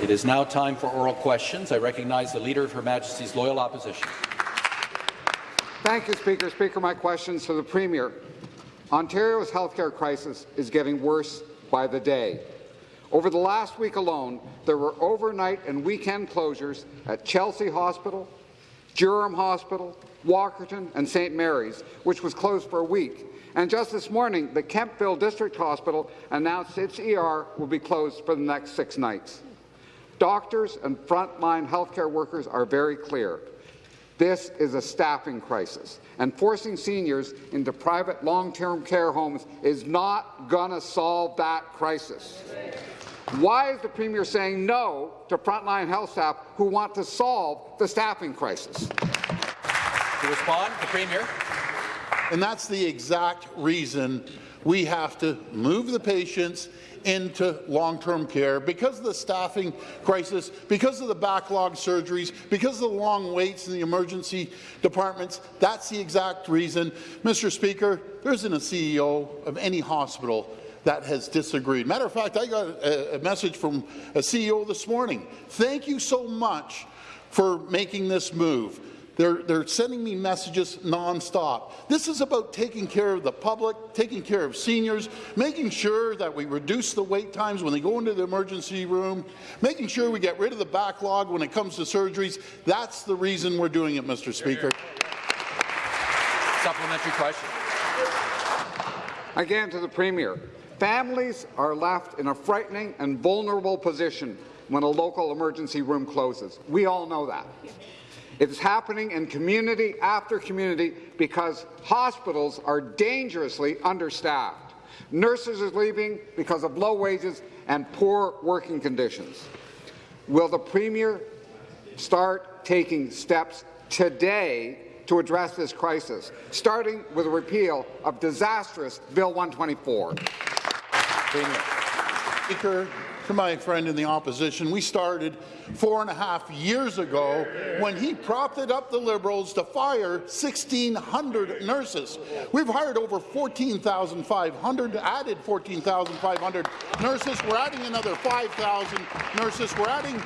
It is now time for oral questions. I recognize the Leader of Her Majesty's Loyal Opposition. Thank you, Speaker. Speaker, my questions to the Premier. Ontario's healthcare crisis is getting worse by the day. Over the last week alone, there were overnight and weekend closures at Chesley Hospital, Durham Hospital, Walkerton and St. Mary's, which was closed for a week. And just this morning, the Kemptville District Hospital announced its ER will be closed for the next six nights. Doctors and frontline healthcare workers are very clear. This is a staffing crisis, and forcing seniors into private long-term care homes is not going to solve that crisis. Why is the Premier saying no to frontline health staff who want to solve the staffing crisis? To respond, the Premier. And that's the exact reason we have to move the patients into long-term care because of the staffing crisis, because of the backlog surgeries, because of the long waits in the emergency departments. That's the exact reason. Mr. Speaker, there isn't a CEO of any hospital that has disagreed. Matter of fact, I got a, a message from a CEO this morning. Thank you so much for making this move. They're, they're sending me messages nonstop. This is about taking care of the public, taking care of seniors, making sure that we reduce the wait times when they go into the emergency room, making sure we get rid of the backlog when it comes to surgeries. That's the reason we're doing it, Mr. Speaker. Supplementary question. Again to the Premier. Families are left in a frightening and vulnerable position when a local emergency room closes. We all know that. It's happening in community after community because hospitals are dangerously understaffed. Nurses are leaving because of low wages and poor working conditions. Will the Premier start taking steps today to address this crisis, starting with a repeal of disastrous Bill 124? Premier. Speaker, my friend in the opposition, we started four and a half years ago when he propped up the Liberals to fire 1,600 nurses. We've hired over 14,500, added 14,500 nurses. We're adding another 5,000 nurses. We're adding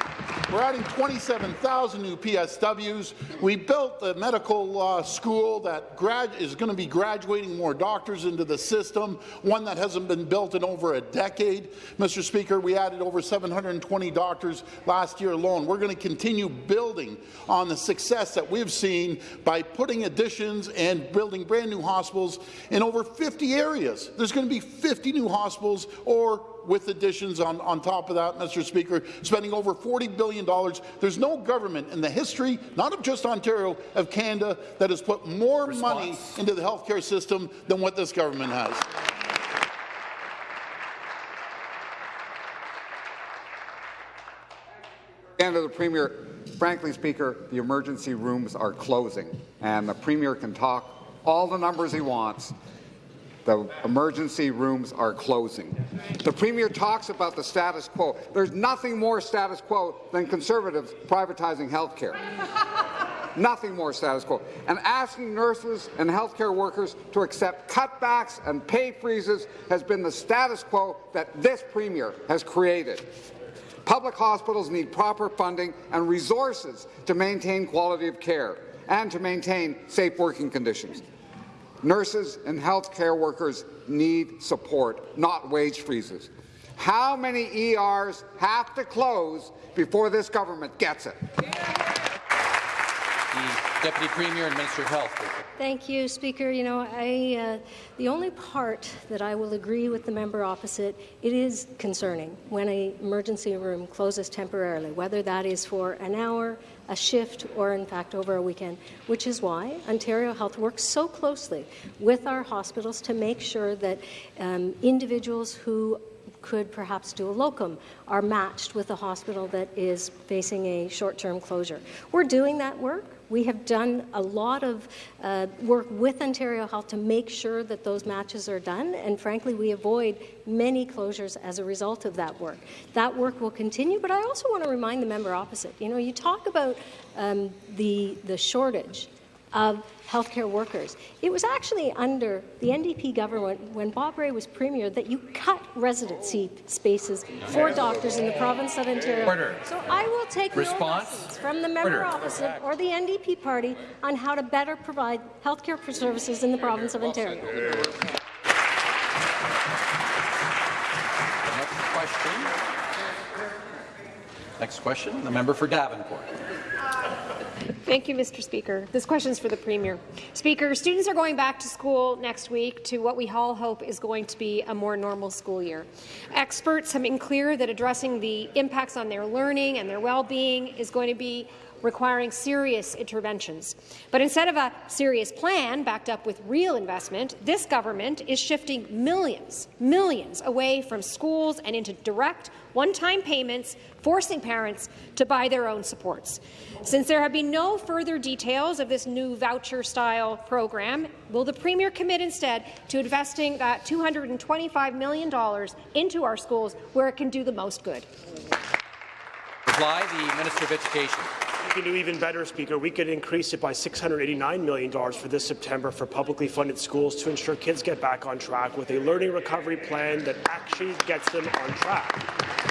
we're adding 27,000 new PSWs. We built the medical uh, school that is going to be graduating more doctors into the system, one that hasn't been built in over a decade. Mr. Speaker, we added over 720 doctors last year alone. We're going to continue building on the success that we've seen by putting additions and building brand new hospitals in over 50 areas. There's going to be 50 new hospitals or with additions on, on top of that, Mr. Speaker, spending over $40 billion. There's no government in the history, not of just Ontario, of Canada, that has put more Response. money into the healthcare system than what this government has. And to the Premier, frankly, Speaker, the emergency rooms are closing, and the Premier can talk all the numbers he wants. The emergency rooms are closing. The Premier talks about the status quo. There's nothing more status quo than Conservatives privatizing health care. nothing more status quo. And asking nurses and healthcare workers to accept cutbacks and pay freezes has been the status quo that this Premier has created. Public hospitals need proper funding and resources to maintain quality of care and to maintain safe working conditions. Nurses and health care workers need support, not wage freezes. How many ERs have to close before this government gets it? Deputy Premier and Minister of Health. Thank you, Speaker. You know, I, uh, the only part that I will agree with the member opposite, it is concerning when an emergency room closes temporarily, whether that is for an hour, a shift, or in fact over a weekend, which is why Ontario Health works so closely with our hospitals to make sure that um, individuals who could perhaps do a locum are matched with a hospital that is facing a short-term closure. We're doing that work. We have done a lot of uh, work with Ontario Health to make sure that those matches are done, and frankly, we avoid many closures as a result of that work. That work will continue, but I also want to remind the member opposite, you know, you talk about um, the, the shortage of healthcare workers. It was actually under the NDP government when Bob Rae was premier that you cut residency spaces for doctors in the province of Ontario. Order. So I will take Response? no lessons from the member Order. opposite or the NDP party on how to better provide healthcare services in the province of Ontario. Next question. Next question, the member for Davenport. Thank you, Mr. Speaker. This question is for the Premier. Speaker, students are going back to school next week to what we all hope is going to be a more normal school year. Experts have been clear that addressing the impacts on their learning and their well-being is going to be requiring serious interventions. But instead of a serious plan backed up with real investment, this government is shifting millions, millions away from schools and into direct one-time payments, forcing parents to buy their own supports. Since there have been no further details of this new voucher-style program, will the Premier commit instead to investing uh, that $225 million into our schools where it can do the most good? Reply, the Minister of Education. We can do even better, Speaker. We could increase it by $689 million for this September for publicly funded schools to ensure kids get back on track with a learning recovery plan that actually gets them on track.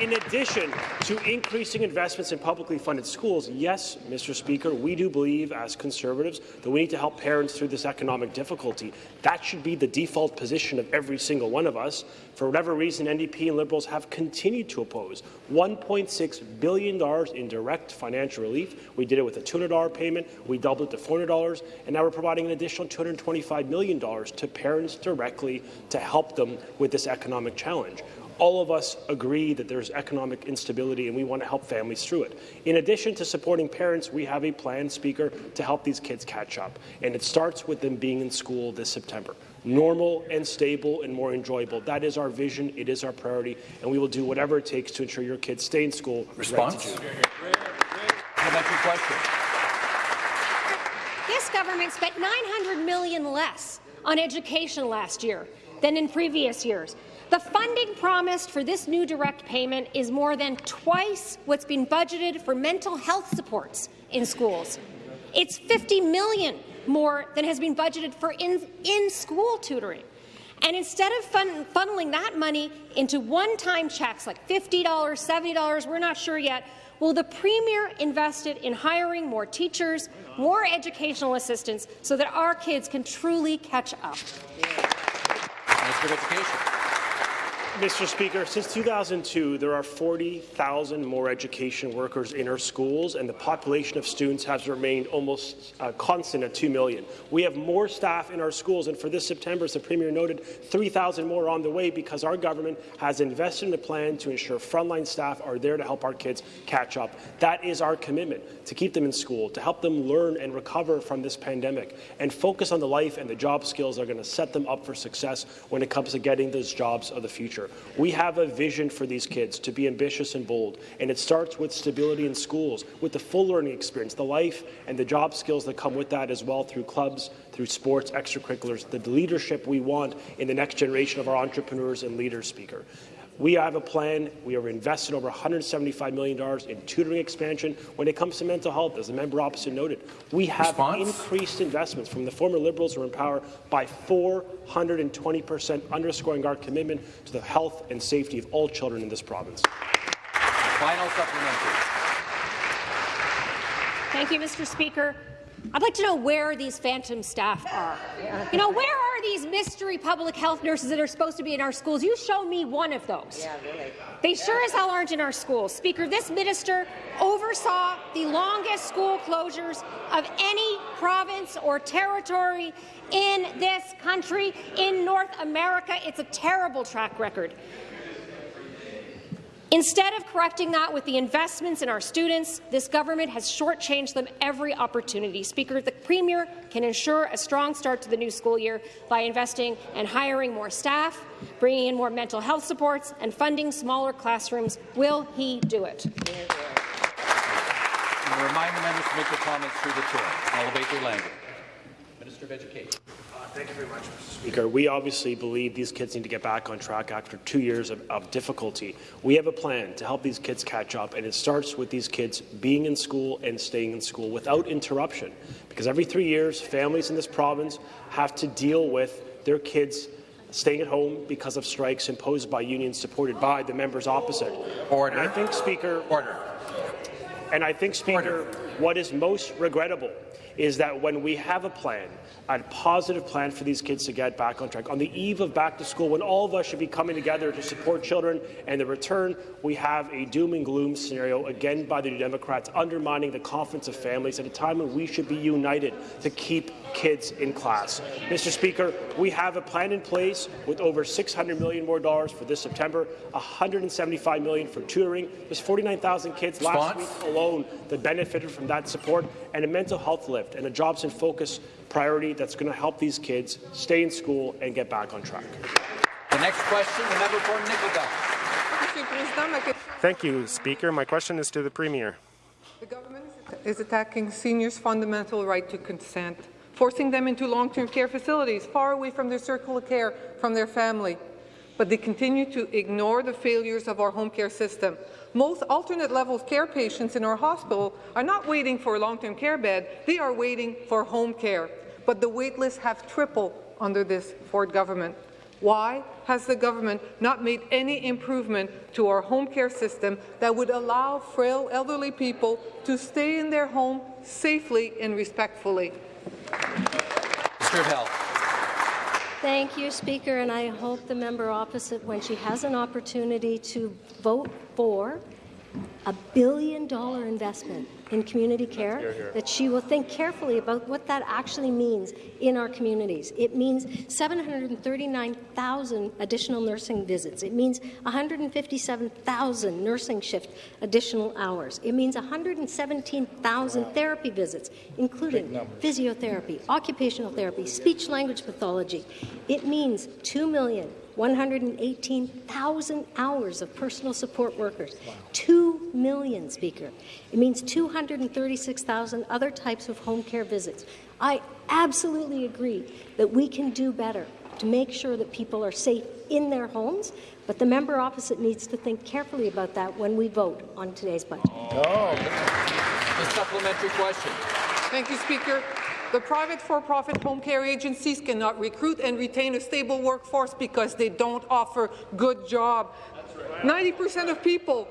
In addition to increasing investments in publicly funded schools, yes, Mr. Speaker, we do believe as Conservatives that we need to help parents through this economic difficulty. That should be the default position of every single one of us. For whatever reason, NDP and Liberals have continued to oppose $1.6 billion in direct financial relief. We did it with a $200 payment, we doubled it to $400, and now we're providing an additional $225 million to parents directly to help them with this economic challenge all of us agree that there's economic instability and we want to help families through it. In addition to supporting parents, we have a plan, Speaker, to help these kids catch up. And it starts with them being in school this September. Normal and stable and more enjoyable. That is our vision. It is our priority. And we will do whatever it takes to ensure your kids stay in school. Response? Supplementary question. This government spent 900 million less on education last year than in previous years. The funding promised for this new direct payment is more than twice what's been budgeted for mental health supports in schools. It's 50 million more than has been budgeted for in-school in tutoring. And instead of fun funneling that money into one-time checks like $50, $70, we're not sure yet, will the Premier invest it in hiring more teachers, more educational assistants, so that our kids can truly catch up? Minister of Education. Mr. Speaker, since 2002, there are 40,000 more education workers in our schools, and the population of students has remained almost uh, constant at 2 million. We have more staff in our schools, and for this September, as the Premier noted, 3,000 more on the way because our government has invested in a plan to ensure frontline staff are there to help our kids catch up. That is our commitment, to keep them in school, to help them learn and recover from this pandemic, and focus on the life and the job skills that are going to set them up for success when it comes to getting those jobs of the future. We have a vision for these kids to be ambitious and bold, and it starts with stability in schools, with the full learning experience, the life and the job skills that come with that as well through clubs, through sports, extracurriculars, the leadership we want in the next generation of our entrepreneurs and leaders, Speaker. We have a plan. We are investing over $175 million in tutoring expansion. When it comes to mental health, as the member opposite noted, we have Response? increased investments from the former Liberals who were in power by 420 percent, underscoring our commitment to the health and safety of all children in this province. Final supplementary. Thank you, Mr. Speaker. I'd like to know where these phantom staff are. You know, where are these mystery public health nurses that are supposed to be in our schools? You show me one of those. Yeah, really. They sure as hell aren't in our schools. Speaker, this minister oversaw the longest school closures of any province or territory in this country, in North America. It's a terrible track record. Instead of correcting that with the investments in our students, this government has shortchanged them every opportunity. Speaker, the Premier can ensure a strong start to the new school year by investing and hiring more staff, bringing in more mental health supports, and funding smaller classrooms. Will he do it? And remind the members to make their comments through the chair. Obey their language. Minister of Education. Thank you very much, Mr. Speaker. We obviously believe these kids need to get back on track after two years of, of, difficulty. We have a plan to help these kids catch up, and it starts with these kids being in school and staying in school without interruption. Because every three years, families in this province have to deal with their kids staying at home because of strikes imposed by unions supported by the members opposite. Order. And I think, Speaker. Order. And I think, Speaker, Order. what is most regrettable is that when we have a plan, a positive plan for these kids to get back on track, on the eve of back to school, when all of us should be coming together to support children and the return, we have a doom and gloom scenario, again by the New Democrats, undermining the confidence of families at a time when we should be united to keep kids in class. Mr. Speaker, we have a plan in place with over 600 million more dollars for this September, 175 million for tutoring. There's 49,000 kids Response? last week alone that benefited from that support, and a mental health lift and a jobs in focus priority that's going to help these kids stay in school and get back on track. The next question, the member for Nickel Thank you, Speaker. My question is to the Premier. The government is attacking seniors' fundamental right to consent, forcing them into long-term care facilities far away from their circle of care, from their family. But they continue to ignore the failures of our home care system. Most alternate level care patients in our hospital are not waiting for a long-term care bed, they are waiting for home care. But the wait lists have tripled under this Ford government. Why has the government not made any improvement to our home care system that would allow frail elderly people to stay in their home safely and respectfully? Mr. Health. Thank you, Speaker, and I hope the member opposite, when she has an opportunity to vote for a billion dollar investment in community care, here, here. that she will think carefully about what that actually means in our communities. It means 739,000 additional nursing visits. It means 157,000 nursing shift additional hours. It means 117,000 wow. therapy visits, including physiotherapy, occupational therapy, speech language pathology. It means 2 million 118,000 hours of personal support workers, wow. 2 million, Speaker. It means 236,000 other types of home care visits. I absolutely agree that we can do better to make sure that people are safe in their homes, but the member opposite needs to think carefully about that when we vote on today's budget. Oh. A supplementary question. Thank you, Speaker. The private for-profit home care agencies cannot recruit and retain a stable workforce because they don't offer good jobs. 90% of people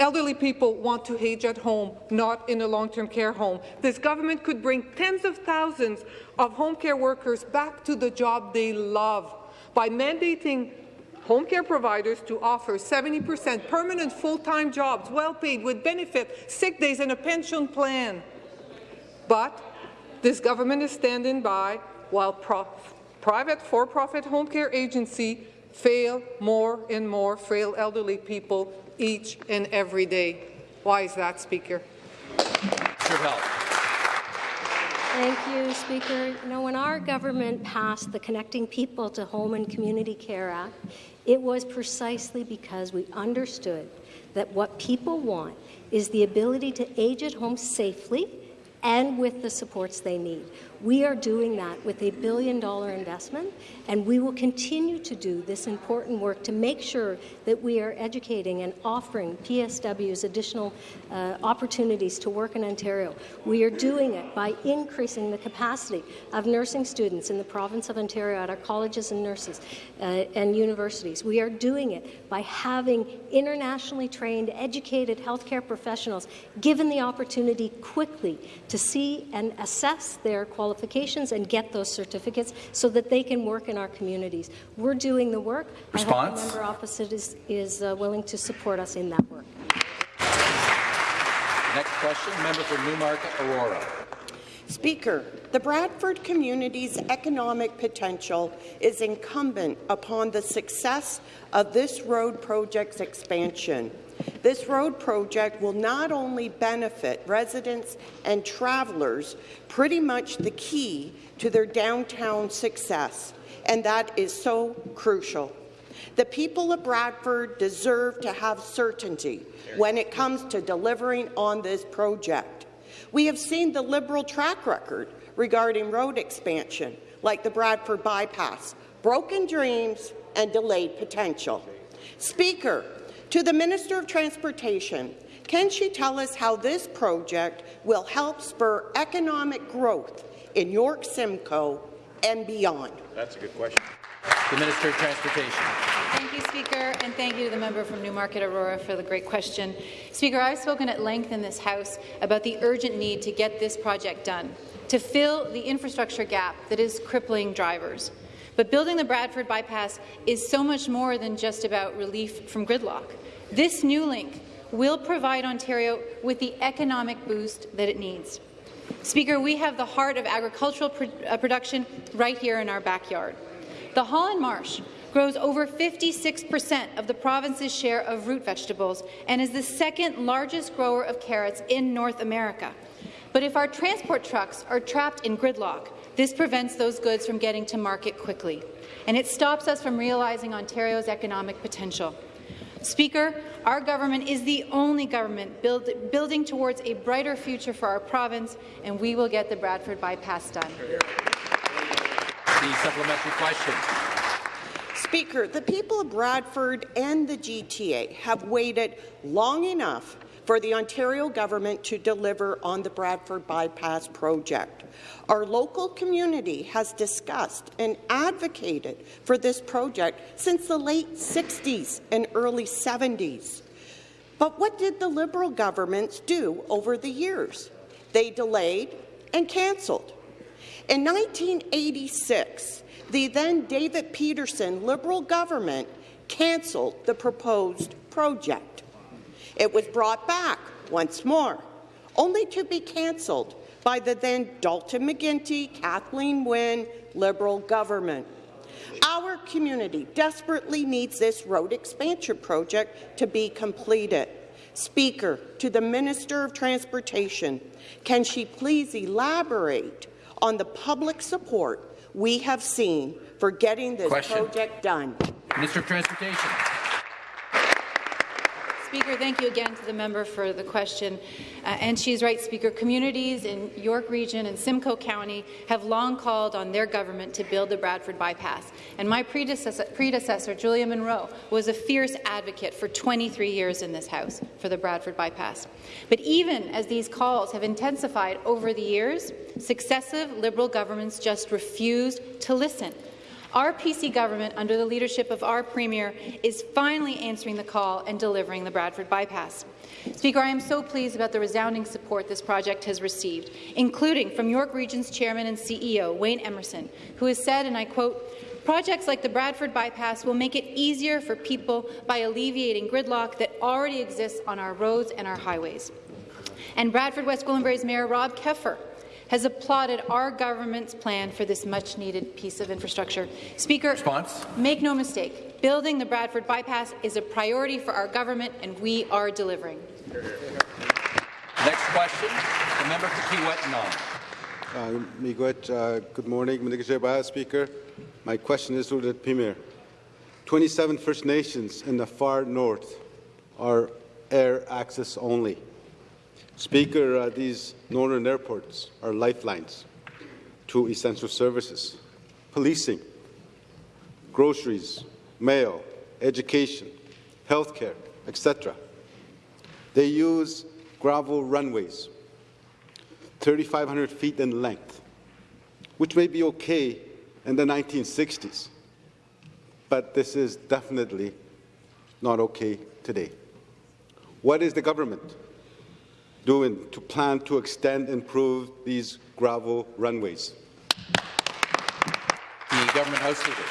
elderly people want to age at home, not in a long-term care home. This government could bring tens of thousands of home care workers back to the job they love by mandating home care providers to offer 70% permanent full-time jobs, well-paid, with benefit, sick days and a pension plan. But this government is standing by while private for-profit home care agency fail more and more frail elderly people each and every day. Why is that, Speaker? Thank you, Speaker. You know, when our government passed the Connecting People to Home and Community Care Act, it was precisely because we understood that what people want is the ability to age at home safely and with the supports they need. We are doing that with a billion dollar investment, and we will continue to do this important work to make sure that we are educating and offering PSWs additional uh, opportunities to work in Ontario. We are doing it by increasing the capacity of nursing students in the province of Ontario at our colleges and nurses uh, and universities. We are doing it by having internationally trained, educated healthcare professionals given the opportunity quickly to see and assess their qualifications qualifications and get those certificates so that they can work in our communities. We're doing the work. Response? I hope the member opposite is, is uh, willing to support us in that work. Next question, member for Newmarket Aurora. Speaker, the Bradford community's economic potential is incumbent upon the success of this road project's expansion. This road project will not only benefit residents and travellers, pretty much the key to their downtown success, and that is so crucial. The people of Bradford deserve to have certainty when it comes to delivering on this project. We have seen the Liberal track record regarding road expansion, like the Bradford Bypass, broken dreams and delayed potential. Speaker, to the Minister of Transportation, can she tell us how this project will help spur economic growth in York Simcoe and beyond? That's a good question. The Minister of Transportation. Thank you, Speaker, and thank you to the member from Newmarket Aurora for the great question. Speaker, I've spoken at length in this House about the urgent need to get this project done, to fill the infrastructure gap that is crippling drivers. But building the Bradford bypass is so much more than just about relief from gridlock. This new link will provide Ontario with the economic boost that it needs. Speaker, we have the heart of agricultural pro uh, production right here in our backyard. The Holland Marsh grows over 56% of the province's share of root vegetables and is the second largest grower of carrots in North America. But if our transport trucks are trapped in gridlock, this prevents those goods from getting to market quickly, and it stops us from realizing Ontario's economic potential. Speaker, our government is the only government build, building towards a brighter future for our province, and we will get the Bradford bypass done. The supplementary question. Speaker, the people of Bradford and the GTA have waited long enough for the Ontario government to deliver on the Bradford Bypass project. Our local community has discussed and advocated for this project since the late 60s and early 70s. But what did the Liberal governments do over the years? They delayed and cancelled. In 1986, the then David Peterson Liberal government cancelled the proposed project. It was brought back once more, only to be cancelled by the then Dalton McGuinty, Kathleen Wynne Liberal government. Our community desperately needs this road expansion project to be completed. Speaker, to the Minister of Transportation, can she please elaborate on the public support we have seen for getting this Question. project done? Minister of Transportation. Speaker, thank you again to the member for the question. Uh, and she's right, Speaker. Communities in York Region and Simcoe County have long called on their government to build the Bradford bypass. And my predecessor, predecessor, Julia Munro, was a fierce advocate for 23 years in this House for the Bradford bypass. But even as these calls have intensified over the years, successive Liberal governments just refused to listen our PC government, under the leadership of our Premier, is finally answering the call and delivering the Bradford bypass. Speaker, I am so pleased about the resounding support this project has received, including from York Region's Chairman and CEO, Wayne Emmerson, who has said, and I quote, Projects like the Bradford Bypass will make it easier for people by alleviating gridlock that already exists on our roads and our highways. And Bradford West Gwillimbury's Mayor Rob Keffer has applauded our government's plan for this much-needed piece of infrastructure. Speaker, Response? make no mistake, building the Bradford bypass is a priority for our government, and we are delivering. Next question, the member for Kiiwetinoong Uh, Miigwech, uh, good morning, Mr. Speaker. My question is to the Premier. 27 First Nations in the far north are air access only. Speaker, uh, these northern airports are lifelines to essential services, policing, groceries, mail, education, healthcare, etc. They use gravel runways, 3,500 feet in length, which may be okay in the 1960s, but this is definitely not okay today. What is the government doing to plan to extend and improve these gravel runways? The Government House Leader.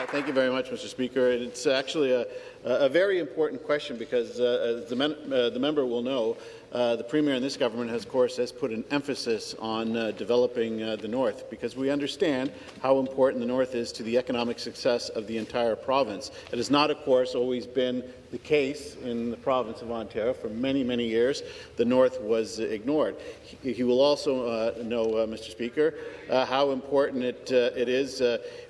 Uh, thank you very much, Mr. Speaker. It's actually a, a very important question because, uh, as the, men, uh, the, member will know, uh, the Premier and this government, has, of course, has put an emphasis on uh, developing uh, the North because we understand how important the North is to the economic success of the entire province. It has not, of course, always been the case in the province of Ontario. For many, many years, the North was ignored. He, will also uh, know, uh, Mr. Speaker, uh, how important it, uh, it is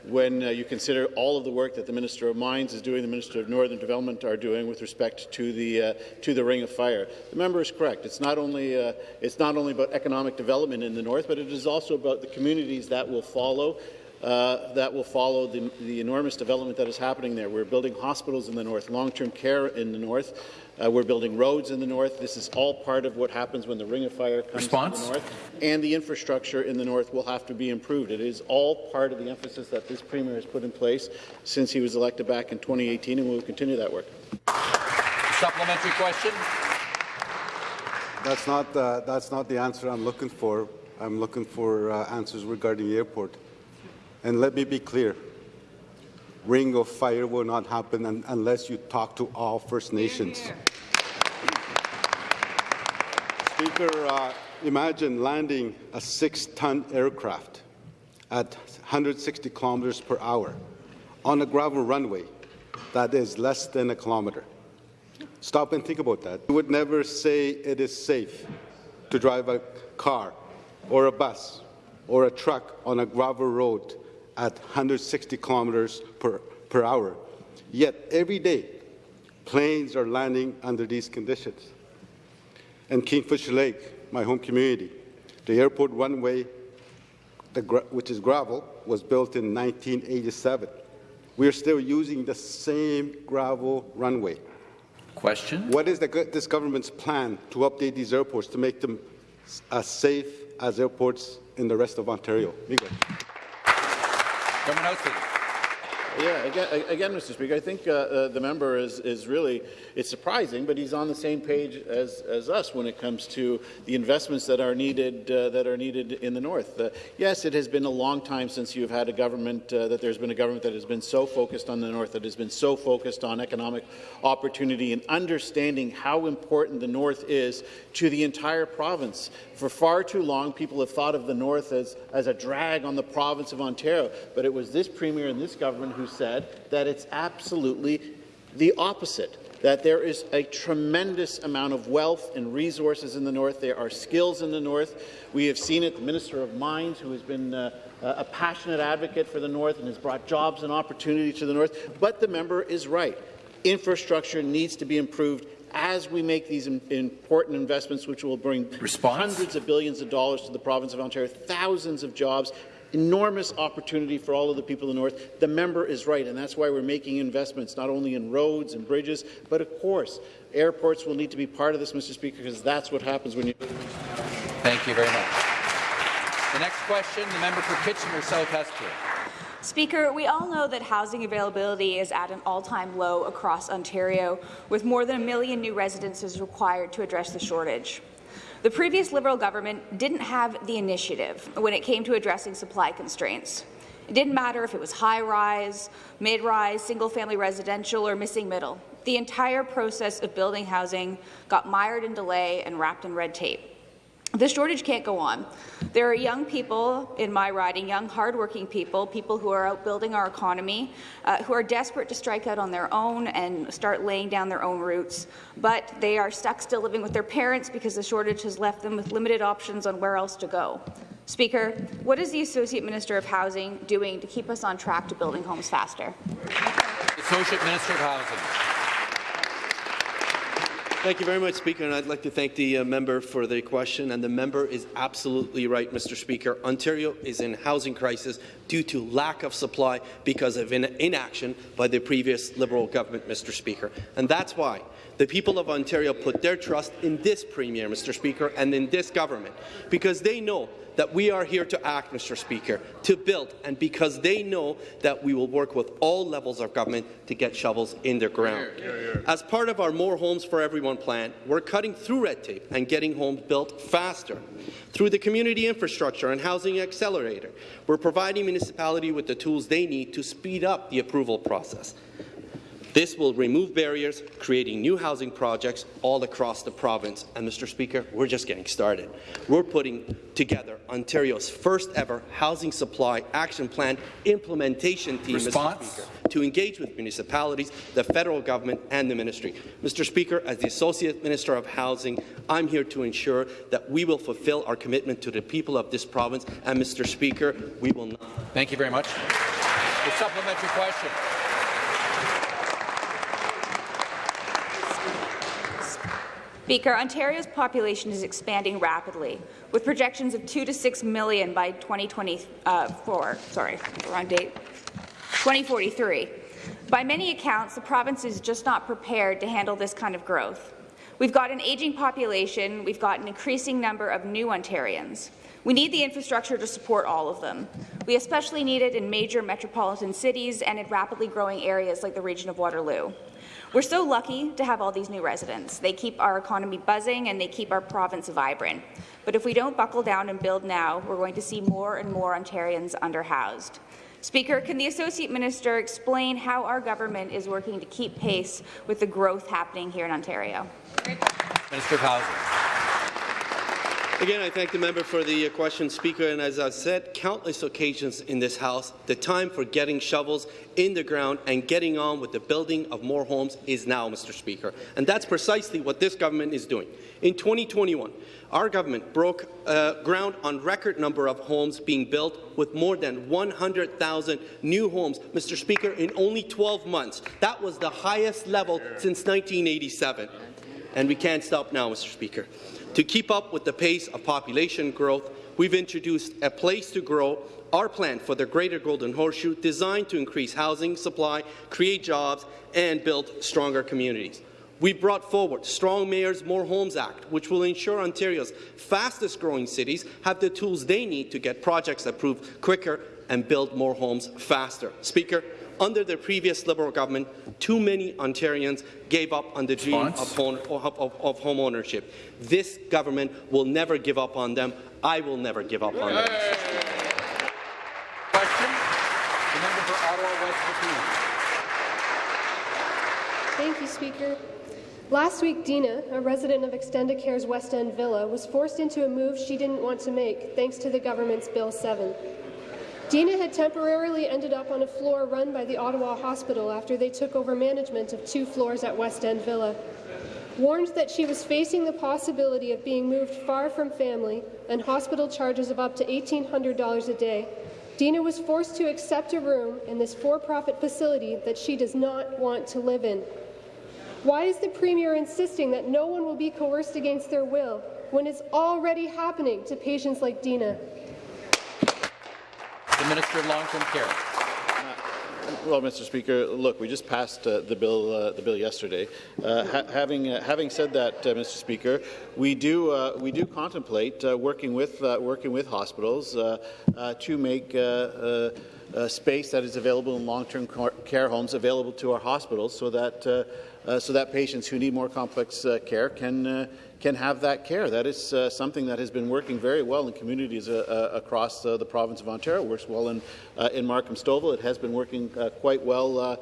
when you consider all of the work that the Minister of Mines is doing, the Minister of Northern Development are doing with respect to the uh, to the Ring of Fire. The member is correct. It's not only uh, it's not only about economic development in the north, but it is also about the communities that will follow. Uh, that will follow the, the, enormous development that is happening there. We're building hospitals in the north, long-term care in the north. Uh, we're building roads in the north. This is all part of what happens when the Ring of Fire comes Response? to the north. And the infrastructure in the north will have to be improved. It is all part of the emphasis that this Premier has put in place since he was elected back in 2018, and we will continue that work. Supplementary question? That's not, uh, that's not the answer I'm looking for. I'm looking for uh, answers regarding the airport. And let me be clear. Ring of fire will not happen un unless you talk to all First Nations. Speaker, uh, imagine landing a six-ton aircraft at 160 kilometers per hour on a gravel runway that is less than a kilometer. Stop and think about that. You would never say it is safe to drive a car or a bus or a truck on a gravel road at 160 kilometers per, per hour. Yet every day, planes are landing under these conditions. And Kingfisher Lake, my home community, the airport runway, the which is gravel, was built in 1987. We are still using the same gravel runway. Question? What is the, this government's plan to update these airports to make them as safe as airports in the rest of Ontario? Yeah, again, again, Mr. Speaker, I think uh, uh, the member is, is really, it's surprising, but he's on the same page as, as us when it comes to the investments that are needed, uh, that are needed in the north. Uh, yes, it has been a long time since you've had a government, uh, that there's been a government that has been so focused on the north, that has been so focused on economic opportunity and understanding how important the north is to the entire province. For far too long, people have thought of the north as, as a drag on the province of Ontario, but it was this premier and this government who said that it's absolutely the opposite that there is a tremendous amount of wealth and resources in the north. There are skills in the north. We have seen it, the Minister of Mines, who has been uh, a passionate advocate for the north and has brought jobs and opportunity to the north. But the member is right. Infrastructure needs to be improved as we make these important investments, which will bring Response? hundreds of billions of dollars to the province of Ontario, thousands of jobs, enormous opportunity for all of the people in the north. The member is right, and that's why we're making investments not only in roads and bridges, but of course, airports will need to be part of this, Mr. Speaker, because that's what happens when you. Thank you very much. The next question, the member for Kitchener South Hespeler. Speaker, we all know that housing availability is at an all-time low across Ontario, with more than a million new residences required to address the shortage. The previous Liberal government didn't have the initiative when it came to addressing supply constraints. It didn't matter if it was high-rise, mid-rise, single-family residential, or missing middle. The entire process of building housing got mired in delay and wrapped in red tape. The shortage can't go on. There are young people in my riding, young, hardworking people, people who are out building our economy, uh, who are desperate to strike out on their own and start laying down their own roots, but they are stuck still living with their parents because the shortage has left them with limited options on where else to go. Speaker, what is the Associate Minister of Housing doing to keep us on track to building homes faster? Associate Minister of Housing. Thank you very much, Speaker, and I'd like to thank the uh, member for the question. And the member is absolutely right, Mr. Speaker. Ontario is in housing crisis due to lack of supply because of in inaction by the previous Liberal government, Mr. Speaker. And that's why the people of Ontario put their trust in this Premier, Mr. Speaker, and in this government, because they know that we are here to act, Mr. Speaker, to build, and because they know that we will work with all levels of government to get shovels in the ground. As part of our More Homes for Everyone plan, we're cutting through red tape and getting homes built faster. Through the Community Infrastructure and Housing Accelerator, we're providing municipality with the tools they need to speed up the approval process. This will remove barriers, creating new housing projects all across the province. And, Mr. Speaker, we're just getting started. We're putting together Ontario's first ever housing supply action plan implementation team, Response? Mr. Speaker, to engage with municipalities, the federal government and the ministry. Mr. Speaker, as the Associate Minister of Housing, I'm here to ensure that we will fulfill our commitment to the people of this province. And, Mr. Speaker, we will not. Thank you very much. The supplementary question. Speaker, Ontario's population is expanding rapidly, with projections of 2 to 6 million by 2024. Uh, sorry, wrong date. 2043. By many accounts, the province is just not prepared to handle this kind of growth. We've got an aging population, we've got an increasing number of new Ontarians. We need the infrastructure to support all of them. We especially need it in major metropolitan cities and in rapidly growing areas like the region of Waterloo. We're so lucky to have all these new residents. They keep our economy buzzing and they keep our province vibrant. But if we don't buckle down and build now, we're going to see more and more Ontarians underhoused. Speaker, can the Associate Minister explain how our government is working to keep pace with the growth happening here in Ontario? Minister Housing. Again, I thank the member for the uh, question, Speaker. And as I've said countless occasions in this House, the time for getting shovels in the ground and getting on with the building of more homes is now, Mr. Speaker. And that's precisely what this government is doing. In 2021, our government broke uh, ground on record number of homes being built with more than 100,000 new homes, Mr. Speaker, in only 12 months. That was the highest level since 1987. And we can't stop now, Mr. Speaker. To keep up with the pace of population growth, we've introduced a place to grow our plan for the Greater Golden Horseshoe designed to increase housing supply, create jobs, and build stronger communities. We brought forward Strong Mayors More Homes Act, which will ensure Ontario's fastest-growing cities have the tools they need to get projects approved quicker and build more homes faster. Speaker, under the previous Liberal government, too many Ontarians gave up on the dream of home, of, of, of home ownership. This government will never give up on them. I will never give up on them. Question. The member for Ottawa West Thank you, Speaker. Last week, Dina, a resident of Extendicare's West End Villa, was forced into a move she didn't want to make, thanks to the government's Bill 7. Dina had temporarily ended up on a floor run by the Ottawa Hospital after they took over management of two floors at West End Villa. Warned that she was facing the possibility of being moved far from family and hospital charges of up to $1,800 a day, Dina was forced to accept a room in this for-profit facility that she does not want to live in. Why is the Premier insisting that no one will be coerced against their will when it's already happening to patients like Dina? Minister of Long-Term Care. Well, Mr. Speaker, look, we just passed uh, the bill uh, the bill yesterday. Uh, ha having uh, having said that, uh, Mr. Speaker, we do uh, we do contemplate working with working with hospitals to make. Space that is available in long-term care homes available to our hospitals so that so that patients who need more complex care can can have that care. That is uh, something that has been working very well in communities uh, uh, across uh, the province of Ontario. It works well in, uh, in Markham Stouffville. It has been working uh, quite well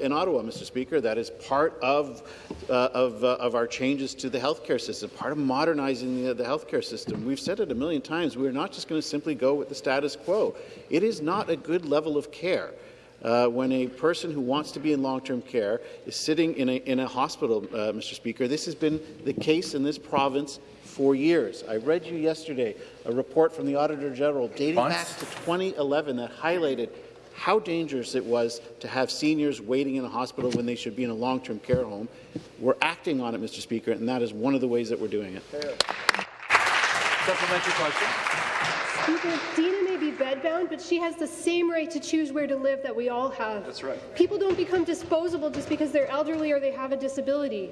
in Ottawa, Mr. Speaker. That is part of, of, of, our changes to the healthcare system, part of modernizing the, the healthcare system. We've said it a million times. We're not just going to simply go with the status quo. It is not a good level of care uh, when a person who wants to be in long-term care is sitting in a, in a hospital, uh, Mr. Speaker. This has been the case in this province for years. I read you yesterday a report from the Auditor General dating back to 2011 that highlighted how dangerous it was to have seniors waiting in a hospital when they should be in a long-term care home. We're acting on it, Mr. Speaker, and that is one of the ways that we're doing it. Supplementary question. Speaker, Dina may be bedbound, but she has the same right to choose where to live that we all have. That's right. People don't become disposable just because they're elderly or they have a disability.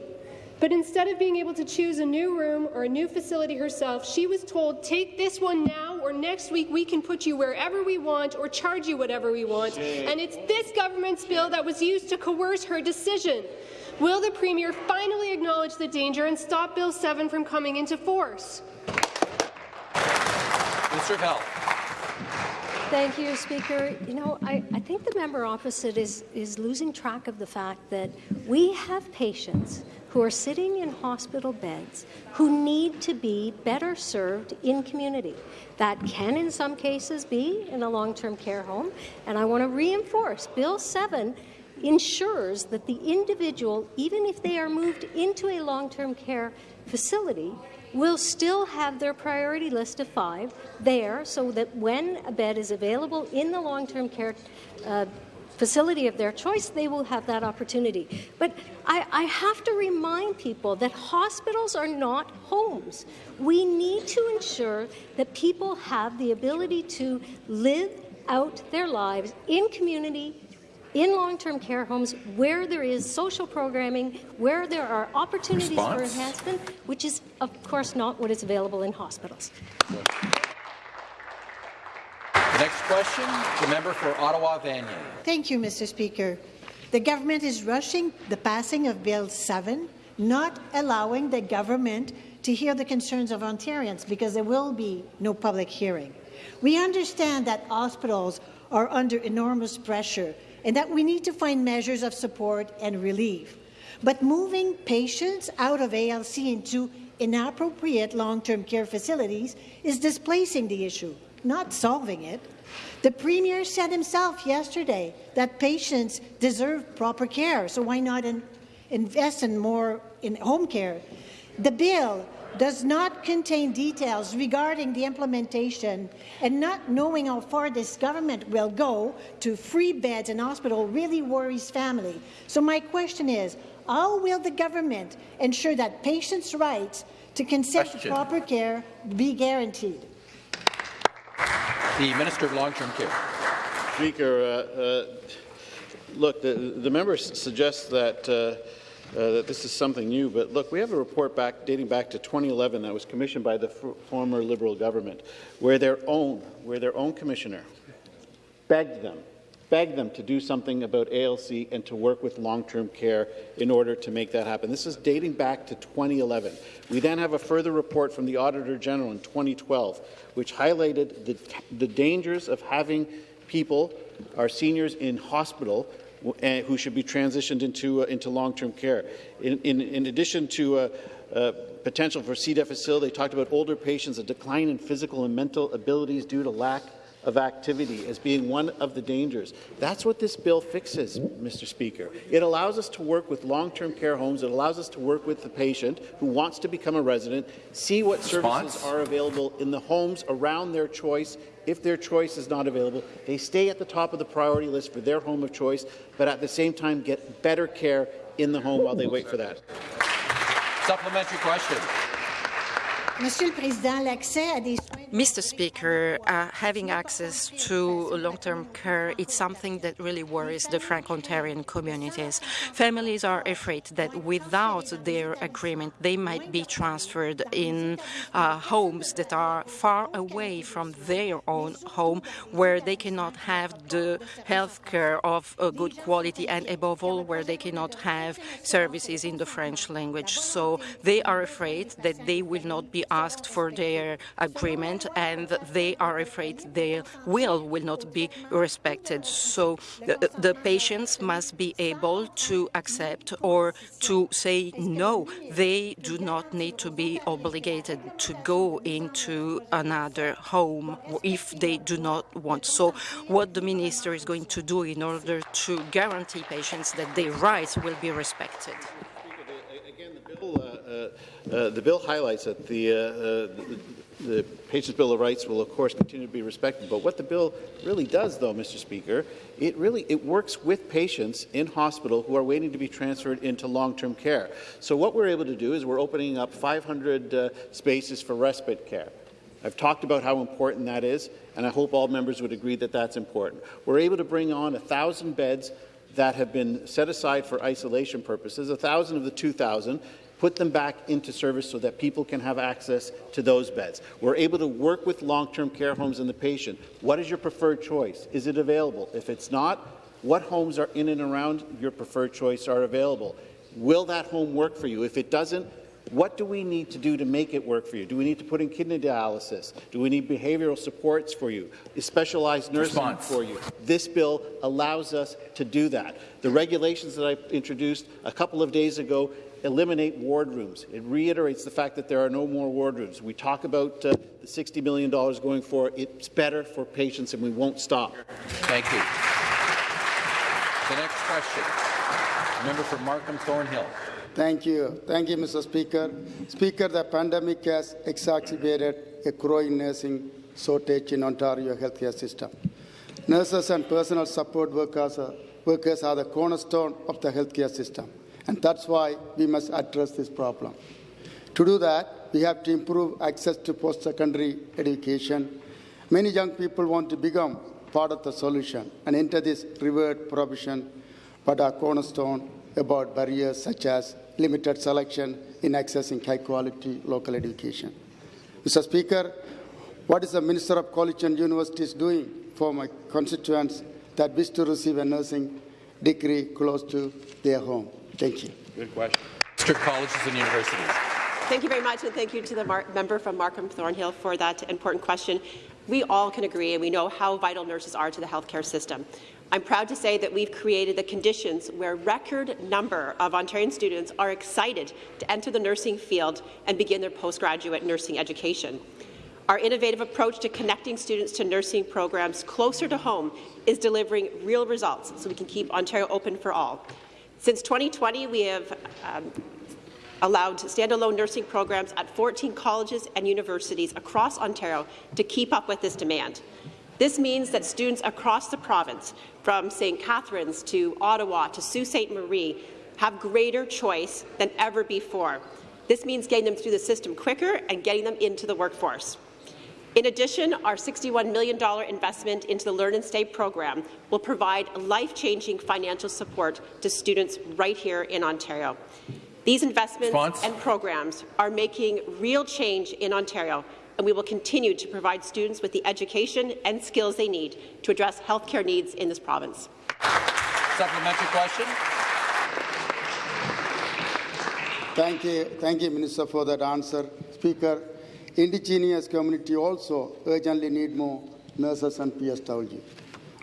But instead of being able to choose a new room or a new facility herself, she was told, take this one now, or next week we can put you wherever we want or charge you whatever we want. Shame. And it's this government's bill that was used to coerce her decision. Will the Premier finally acknowledge the danger and stop Bill 7 from coming into force? Minister of Health. Thank you, Speaker. You know, I, I think the member opposite is, is losing track of the fact that we have patients who are sitting in hospital beds who need to be better served in community. That can, in some cases, be in a long-term care home. And I want to reinforce Bill 7 ensures that the individual, even if they are moved into a long-term care facility, will still have their priority list of five there so that when a bed is available in the long-term care uh, facility of their choice, they will have that opportunity. But I, I have to remind people that hospitals are not homes. We need to ensure that people have the ability to live out their lives in community, in long-term care homes, where there is social programming, where there are opportunities Response? for enhancement, which is, of course, not what is available in hospitals. The next question, the member for Ottawa Vanier. Thank you, Mr. Speaker. The government is rushing the passing of Bill 7, not allowing the government to hear the concerns of Ontarians because there will be no public hearing. We understand that hospitals are under enormous pressure and that we need to find measures of support and relief. But moving patients out of ALC into inappropriate long-term care facilities is displacing the issue, not solving it. The Premier said himself yesterday that patients deserve proper care, so why not in, invest in more in home care? The bill does not contain details regarding the implementation and not knowing how far this government will go to free beds in hospital really worries family. So my question is, how will the government ensure that patients' rights to consent to Question. proper care be guaranteed? The Minister of Long-Term Care. Speaker, uh, uh, look, the, the member suggests that, uh, uh, that this is something new, but look, we have a report back dating back to 2011 that was commissioned by the former Liberal government, where their own, where their own commissioner begged them, begged them to do something about ALC and to work with long-term care in order to make that happen. This is dating back to 2011. We then have a further report from the Auditor General in 2012, which highlighted the, the dangers of having people, our seniors in hospital, who should be transitioned into, uh, into long-term care. In, in, in addition to uh, uh, potential for C. difficile, they talked about older patients, a decline in physical and mental abilities due to lack of activity as being one of the dangers. That's what this bill fixes, Mr. Speaker. It allows us to work with long-term care homes. It allows us to work with the patient who wants to become a resident, see what Response? services are available in the homes around their choice. If their choice is not available, they stay at the top of the priority list for their home of choice, but at the same time get better care in the home while they wait for that. Supplementary question. Mr. Speaker, uh, having access to long-term care is something that really worries the Franco-Ontarian communities. Families are afraid that without their agreement, they might be transferred in uh, homes that are far away from their own home, where they cannot have the health care of good quality, and above all, where they cannot have services in the French language. So they are afraid that they will not be asked for their agreement and they are afraid their will will not be respected. So the, the patients must be able to accept or to say no. They do not need to be obligated to go into another home if they do not want. So what the minister is going to do in order to guarantee patients that their rights will be respected. Uh, uh, the bill highlights that the, uh, the, the Patients' Bill of Rights will, of course, continue to be respected. But what the bill really does, though, Mr. Speaker, it really it works with patients in hospital who are waiting to be transferred into long-term care. So what we're able to do is we're opening up 500 uh, spaces for respite care. I've talked about how important that is, and I hope all members would agree that that's important. We're able to bring on 1,000 beds that have been set aside for isolation purposes, 1,000 of the 2,000, put them back into service so that people can have access to those beds. We're able to work with long-term care homes and the patient. What is your preferred choice? Is it available? If it's not, what homes are in and around your preferred choice are available? Will that home work for you? If it doesn't, what do we need to do to make it work for you? Do we need to put in kidney dialysis? Do we need behavioral supports for you? Specialized nursing Response. for you? This bill allows us to do that. The regulations that I introduced a couple of days ago eliminate ward rooms. It reiterates the fact that there are no more ward rooms. We talk about uh, the $60 million going for It's better for patients, and we won't stop. Thank you. The next question, the member for Markham Thornhill. Thank you. Thank you, Mr. Speaker. Speaker, the pandemic has exacerbated a growing nursing shortage in Ontario healthcare system. Nurses and personal support workers are workers are the cornerstone of the healthcare system, and that's why we must address this problem. To do that, we have to improve access to post-secondary education. Many young people want to become part of the solution and enter this revered profession, but are cornerstone about barriers such as limited selection in accessing high-quality local education. Mr. Speaker, what is the Minister of College and Universities doing for my constituents that wish to receive a nursing degree close to their home? Thank you. Good question. Mr. Colleges and Universities. Thank you very much, and thank you to the member from Markham Thornhill for that important question. We all can agree, and we know how vital nurses are to the healthcare system. I'm proud to say that we've created the conditions where record number of Ontarian students are excited to enter the nursing field and begin their postgraduate nursing education. Our innovative approach to connecting students to nursing programs closer to home is delivering real results so we can keep Ontario open for all. Since 2020, we have um, allowed standalone nursing programs at 14 colleges and universities across Ontario to keep up with this demand. This means that students across the province, from St. Catharines to Ottawa to Sault Ste. Marie, have greater choice than ever before. This means getting them through the system quicker and getting them into the workforce. In addition, our $61 million investment into the Learn and Stay program will provide life-changing financial support to students right here in Ontario. These investments Response? and programs are making real change in Ontario and we will continue to provide students with the education and skills they need to address healthcare needs in this province. Supplementary question. Thank you, thank you, Minister, for that answer. Speaker, Indigenous community also urgently need more nurses and PSW.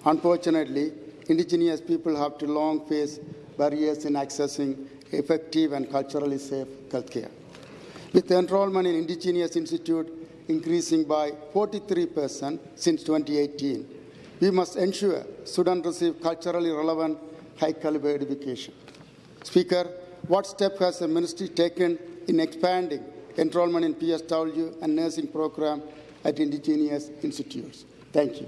Unfortunately, Indigenous people have to long face barriers in accessing effective and culturally safe healthcare. With enrollment in Indigenous Institute increasing by 43% since 2018. We must ensure students receive culturally relevant, high-caliber education. Speaker, what step has the ministry taken in expanding enrollment in PSW and nursing program at Indigenous institutes? Thank you.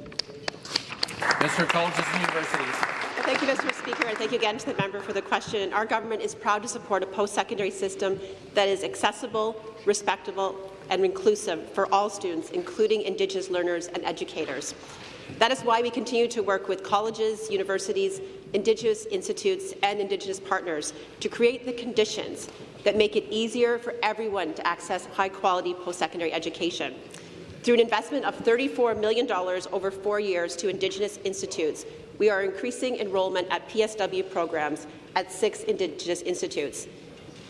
Mr. Colleges and Universities. Thank you, Mr. Speaker, and thank you again to the member for the question. Our government is proud to support a post-secondary system that is accessible, respectable, and inclusive for all students, including Indigenous learners and educators. That is why we continue to work with colleges, universities, Indigenous institutes and Indigenous partners to create the conditions that make it easier for everyone to access high-quality post-secondary education. Through an investment of $34 million over four years to Indigenous institutes, we are increasing enrollment at PSW programs at six Indigenous institutes.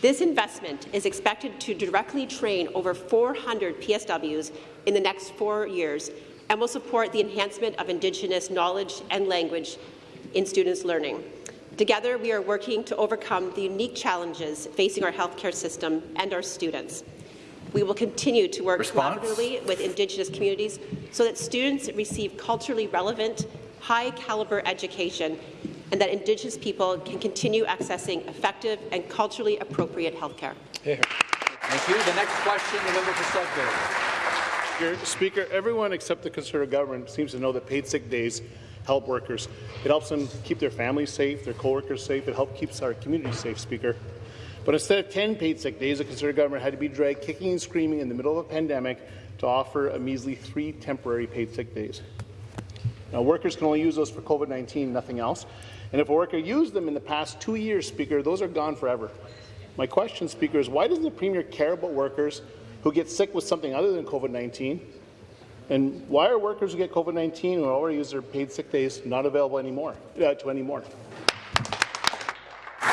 This investment is expected to directly train over 400 PSWs in the next four years and will support the enhancement of Indigenous knowledge and language in students' learning. Together, we are working to overcome the unique challenges facing our healthcare system and our students. We will continue to work Response? collaboratively with Indigenous communities so that students receive culturally relevant, high-caliber education and that Indigenous people can continue accessing effective and culturally appropriate health care. Thank you. The next question, the member for Sudbury. Speaker, everyone except the Conservative government seems to know that paid sick days help workers. It helps them keep their families safe, their co-workers safe. It helps keep our community safe, Speaker. But instead of 10 paid sick days, the Conservative government had to be dragged kicking and screaming in the middle of a pandemic to offer a measly three temporary paid sick days. Now, workers can only use those for COVID-19, nothing else. And if a worker used them in the past two years, Speaker, those are gone forever. My question, Speaker, is why doesn't the Premier care about workers who get sick with something other than COVID-19? And why are workers who get COVID-19 who already use their paid sick days not available anymore uh, to anymore?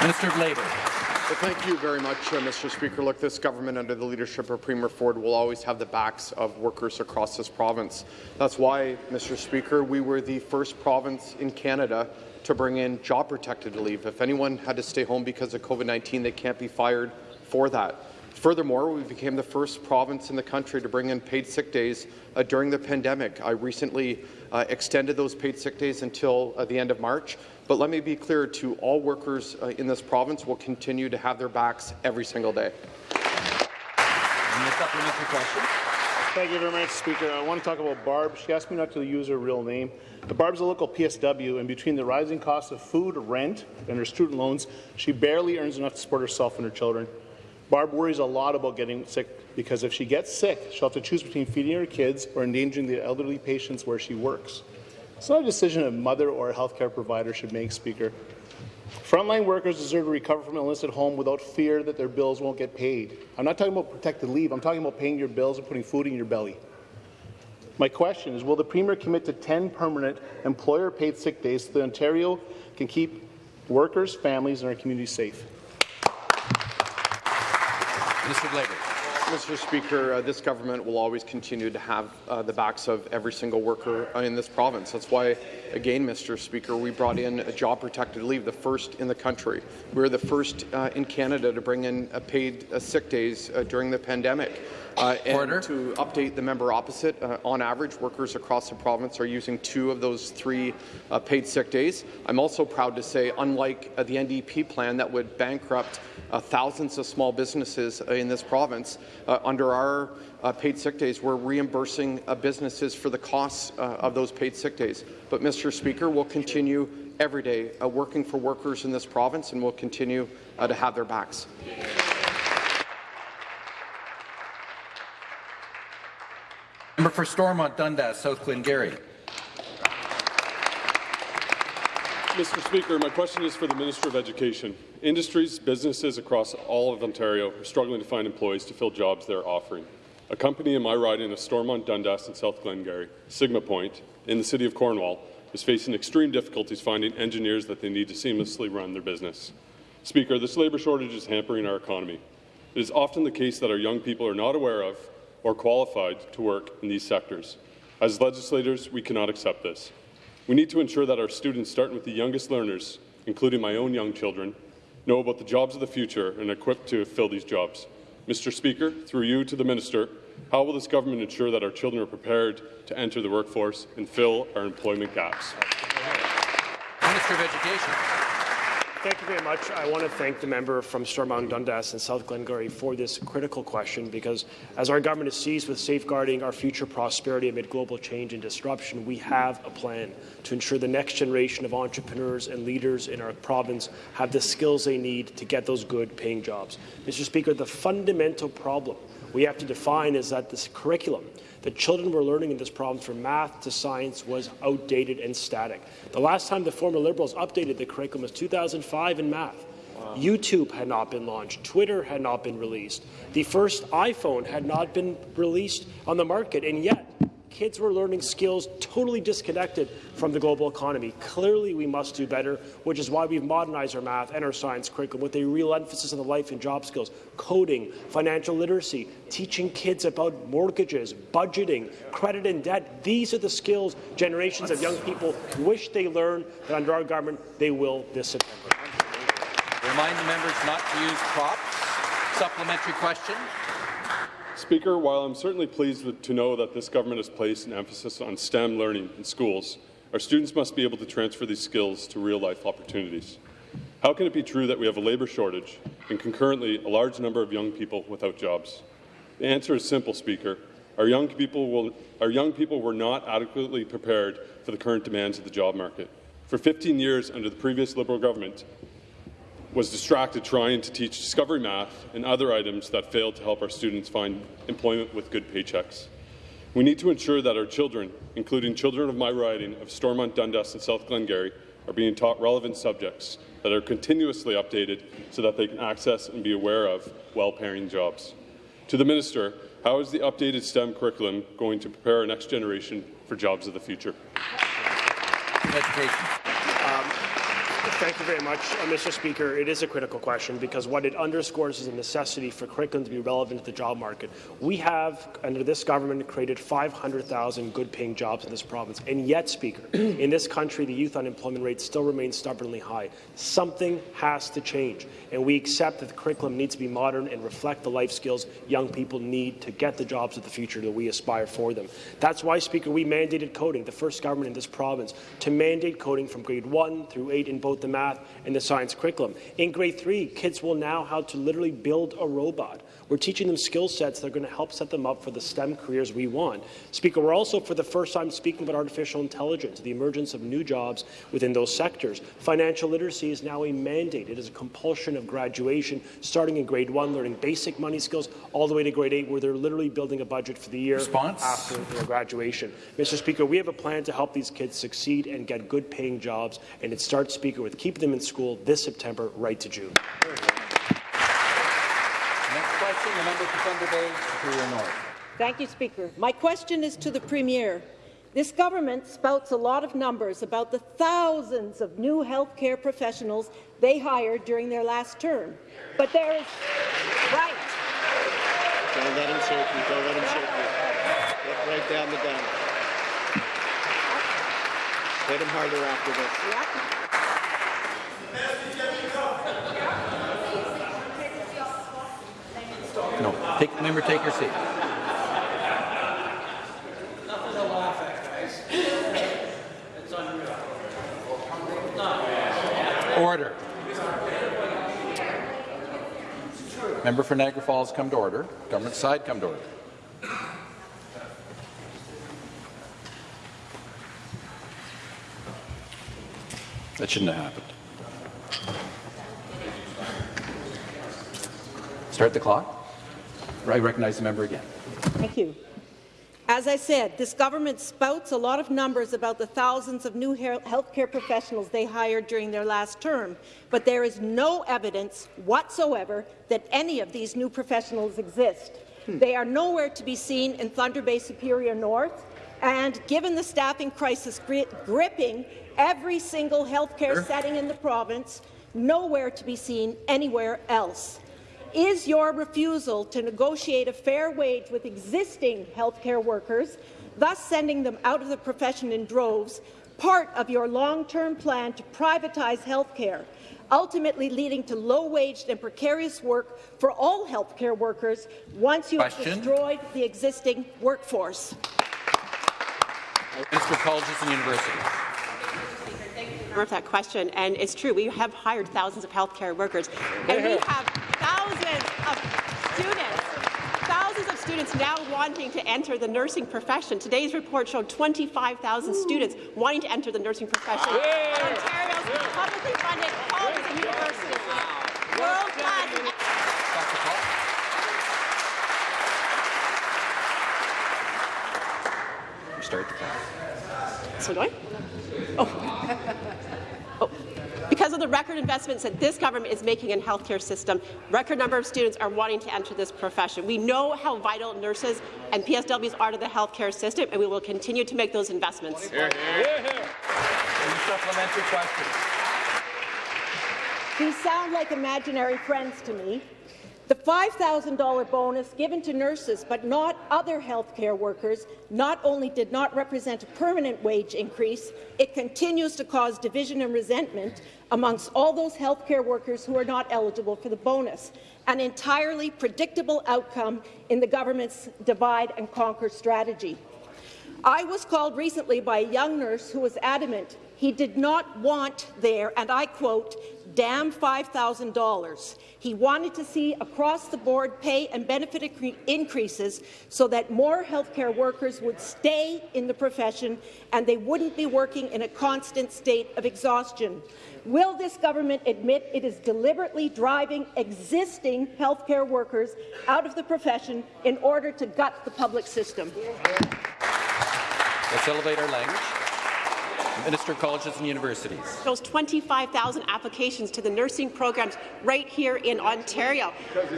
Minister of Labour. Well, thank you very much, uh, Mr. Speaker. Look, this government, under the leadership of Premier Ford, will always have the backs of workers across this province. That's why, Mr. Speaker, we were the first province in Canada to bring in job-protected leave. If anyone had to stay home because of COVID-19, they can't be fired for that. Furthermore, we became the first province in the country to bring in paid sick days uh, during the pandemic. I recently uh, extended those paid sick days until uh, the end of March. But let me be clear to all workers uh, in this province will continue to have their backs every single day. And the supplementary question. Thank you very much, Speaker. I want to talk about Barb. She asked me not to use her real name. But Barb's a local PSW, and between the rising cost of food, rent, and her student loans, she barely earns enough to support herself and her children. Barb worries a lot about getting sick because if she gets sick, she'll have to choose between feeding her kids or endangering the elderly patients where she works. It's not a decision a mother or a healthcare provider should make, Speaker. Frontline workers deserve to recover from illness at home without fear that their bills won't get paid. I'm not talking about protected leave. I'm talking about paying your bills and putting food in your belly. My question is, will the Premier commit to 10 permanent employer-paid sick days so that Ontario can keep workers, families, and our communities safe? Labour. Mr. Speaker, uh, this government will always continue to have uh, the backs of every single worker in this province. That's why, again, Mr. Speaker, we brought in a job-protected leave, the first in the country. We are the first uh, in Canada to bring in paid uh, sick days uh, during the pandemic. Uh, and Order. to update the member opposite, uh, on average, workers across the province are using two of those three uh, paid sick days. I'm also proud to say, unlike uh, the NDP plan that would bankrupt uh, thousands of small businesses uh, in this province, uh, under our uh, paid sick days, we're reimbursing uh, businesses for the costs uh, of those paid sick days. But, Mr. Speaker, we'll continue every day uh, working for workers in this province, and we'll continue uh, to have their backs. Member for Stormont Dundas, South Glengarry. Mr. Speaker, my question is for the Minister of Education. Industries, businesses across all of Ontario are struggling to find employees to fill jobs they're offering. A company in my riding of Stormont, Dundas and South Glengarry, Sigma Point, in the city of Cornwall, is facing extreme difficulties finding engineers that they need to seamlessly run their business. Speaker, this labour shortage is hampering our economy. It is often the case that our young people are not aware of or qualified to work in these sectors. As legislators, we cannot accept this. We need to ensure that our students, starting with the youngest learners, including my own young children, know about the jobs of the future and are equipped to fill these jobs. Mr. Speaker, through you to the Minister, how will this government ensure that our children are prepared to enter the workforce and fill our employment gaps? Minister of Education. Thank you very much. I want to thank the member from Stormont Dundas and South Glengarry for this critical question because as our government is seized with safeguarding our future prosperity amid global change and disruption, we have a plan to ensure the next generation of entrepreneurs and leaders in our province have the skills they need to get those good paying jobs. Mr. Speaker, the fundamental problem we have to define is that this curriculum the children were learning in this province from math to science was outdated and static. The last time the former Liberals updated the curriculum was 2005 in math. YouTube had not been launched. Twitter had not been released. The first iPhone had not been released on the market, and yet kids were learning skills totally disconnected from the global economy. Clearly, we must do better, which is why we've modernized our math and our science curriculum with a real emphasis on the life and job skills, coding, financial literacy, teaching kids about mortgages, budgeting, credit and debt. These are the skills generations of young people wish they learned, that under our government they will this September. Remind the members not to use props. Supplementary question. Speaker, while I'm certainly pleased to know that this government has placed an emphasis on STEM learning in schools, our students must be able to transfer these skills to real-life opportunities. How can it be true that we have a labour shortage and concurrently a large number of young people without jobs? The answer is simple, Speaker. Our young people, will, our young people were not adequately prepared for the current demands of the job market. For 15 years under the previous Liberal government, was distracted trying to teach discovery math and other items that failed to help our students find employment with good paychecks. We need to ensure that our children, including children of my riding of Stormont, Dundas and South Glengarry, are being taught relevant subjects that are continuously updated so that they can access and be aware of well-paying jobs. To the Minister, how is the updated STEM curriculum going to prepare our next generation for jobs of the future? Education. Thank you very much, uh, Mr. Speaker. It is a critical question because what it underscores is the necessity for curriculum to be relevant to the job market. We have, under this government, created 500,000 good-paying jobs in this province, and yet, Speaker, in this country, the youth unemployment rate still remains stubbornly high. Something has to change, and we accept that the curriculum needs to be modern and reflect the life skills young people need to get the jobs of the future that we aspire for them. That's why, Speaker, we mandated coding, the first government in this province, to mandate coding from grade 1 through 8 in both the math and the science curriculum. In grade three, kids will now how to literally build a robot. We're teaching them skill sets that are going to help set them up for the STEM careers we want. Speaker, we're also for the first time speaking about artificial intelligence, the emergence of new jobs within those sectors. Financial literacy is now a mandate. It is a compulsion of graduation, starting in grade one, learning basic money skills, all the way to grade eight, where they're literally building a budget for the year Response? after their graduation. Mr. Speaker, we have a plan to help these kids succeed and get good paying jobs, and it starts, Speaker, with keeping them in school this September right to June. Next question, the member for Thunder Bay, Superior North. Thank you, Speaker. My question is to the Premier. This government spouts a lot of numbers about the thousands of new healthcare professionals they hired during their last term. But there is... Right. Don't let him shake you. Don't let him shake you. Look right down the gun. Hit him harder after this. No, take, member, take your seat. Order. Member for Niagara Falls, come to order. Government side, come to order. That shouldn't have happened. Start the clock. I recognize the member again. Thank you. As I said, this government spouts a lot of numbers about the thousands of new healthcare professionals they hired during their last term, but there is no evidence whatsoever that any of these new professionals exist. Hmm. They are nowhere to be seen in Thunder Bay Superior North, and given the staffing crisis gri gripping every single healthcare Sure. setting in the province, nowhere to be seen anywhere else. Is your refusal to negotiate a fair wage with existing healthcare workers, thus sending them out of the profession in droves, part of your long-term plan to privatize healthcare, ultimately leading to low-waged and precarious work for all healthcare workers once you have destroyed the existing workforce? Minister of Colleges and Universities. For that question, and it's true. We have hired thousands of healthcare workers, and we have thousands of students, thousands of students now wanting to enter the nursing profession. Today's report showed 25,000 students wanting to enter the nursing profession. Ontario's publicly funded colleges and universities. World-class Start the clock. So do I? Oh. oh. Because of the record investments that this government is making in healthcare system, record number of students are wanting to enter this profession. We know how vital nurses and PSWs are to the healthcare system, and we will continue to make those investments. Any supplementary question? These sound like imaginary friends to me. The $5,000 bonus given to nurses but not other healthcare workers not only did not represent a permanent wage increase, it continues to cause division and resentment amongst all those healthcare workers who are not eligible for the bonus, an entirely predictable outcome in the government's divide and conquer strategy. I was called recently by a young nurse who was adamant he did not want there, and I quote, damn $5,000. He wanted to see across-the-board pay and benefit increases so that more healthcare workers would stay in the profession and they wouldn't be working in a constant state of exhaustion. Will this government admit it is deliberately driving existing healthcare workers out of the profession in order to gut the public system? Let's elevate our language. Minister of Colleges and Universities. Those 25,000 applications to the nursing programs right here in Ontario.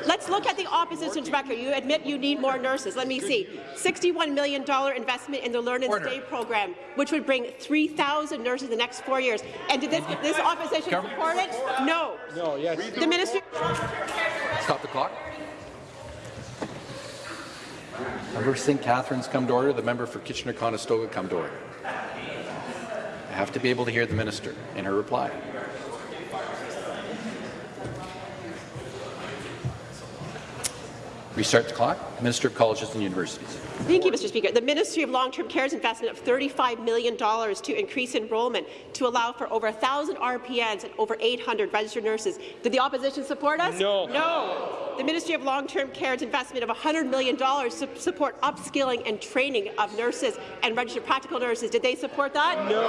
Let's look at the opposition's record. You admit you need more nurses. Let me see. $61 million investment in the Learn and Stay program, which would bring 3,000 nurses in the next four years. And did this, this opposition support it? No. No, yes. The minister. Stop the clock. Member St. Catharines come to order. The member for Kitchener-Conestoga come to order. I have to be able to hear the minister in her reply. Restart the clock. Minister of Colleges and Universities. Thank you, Mr. Speaker. The Ministry of Long-Term Care's investment of $35 million to increase enrollment to allow for over 1,000 RPNs and over 800 registered nurses. Did the opposition support us? No. No. The Ministry of Long-Term Care's investment of $100 million to support upskilling and training of nurses and registered practical nurses. Did they support that? No.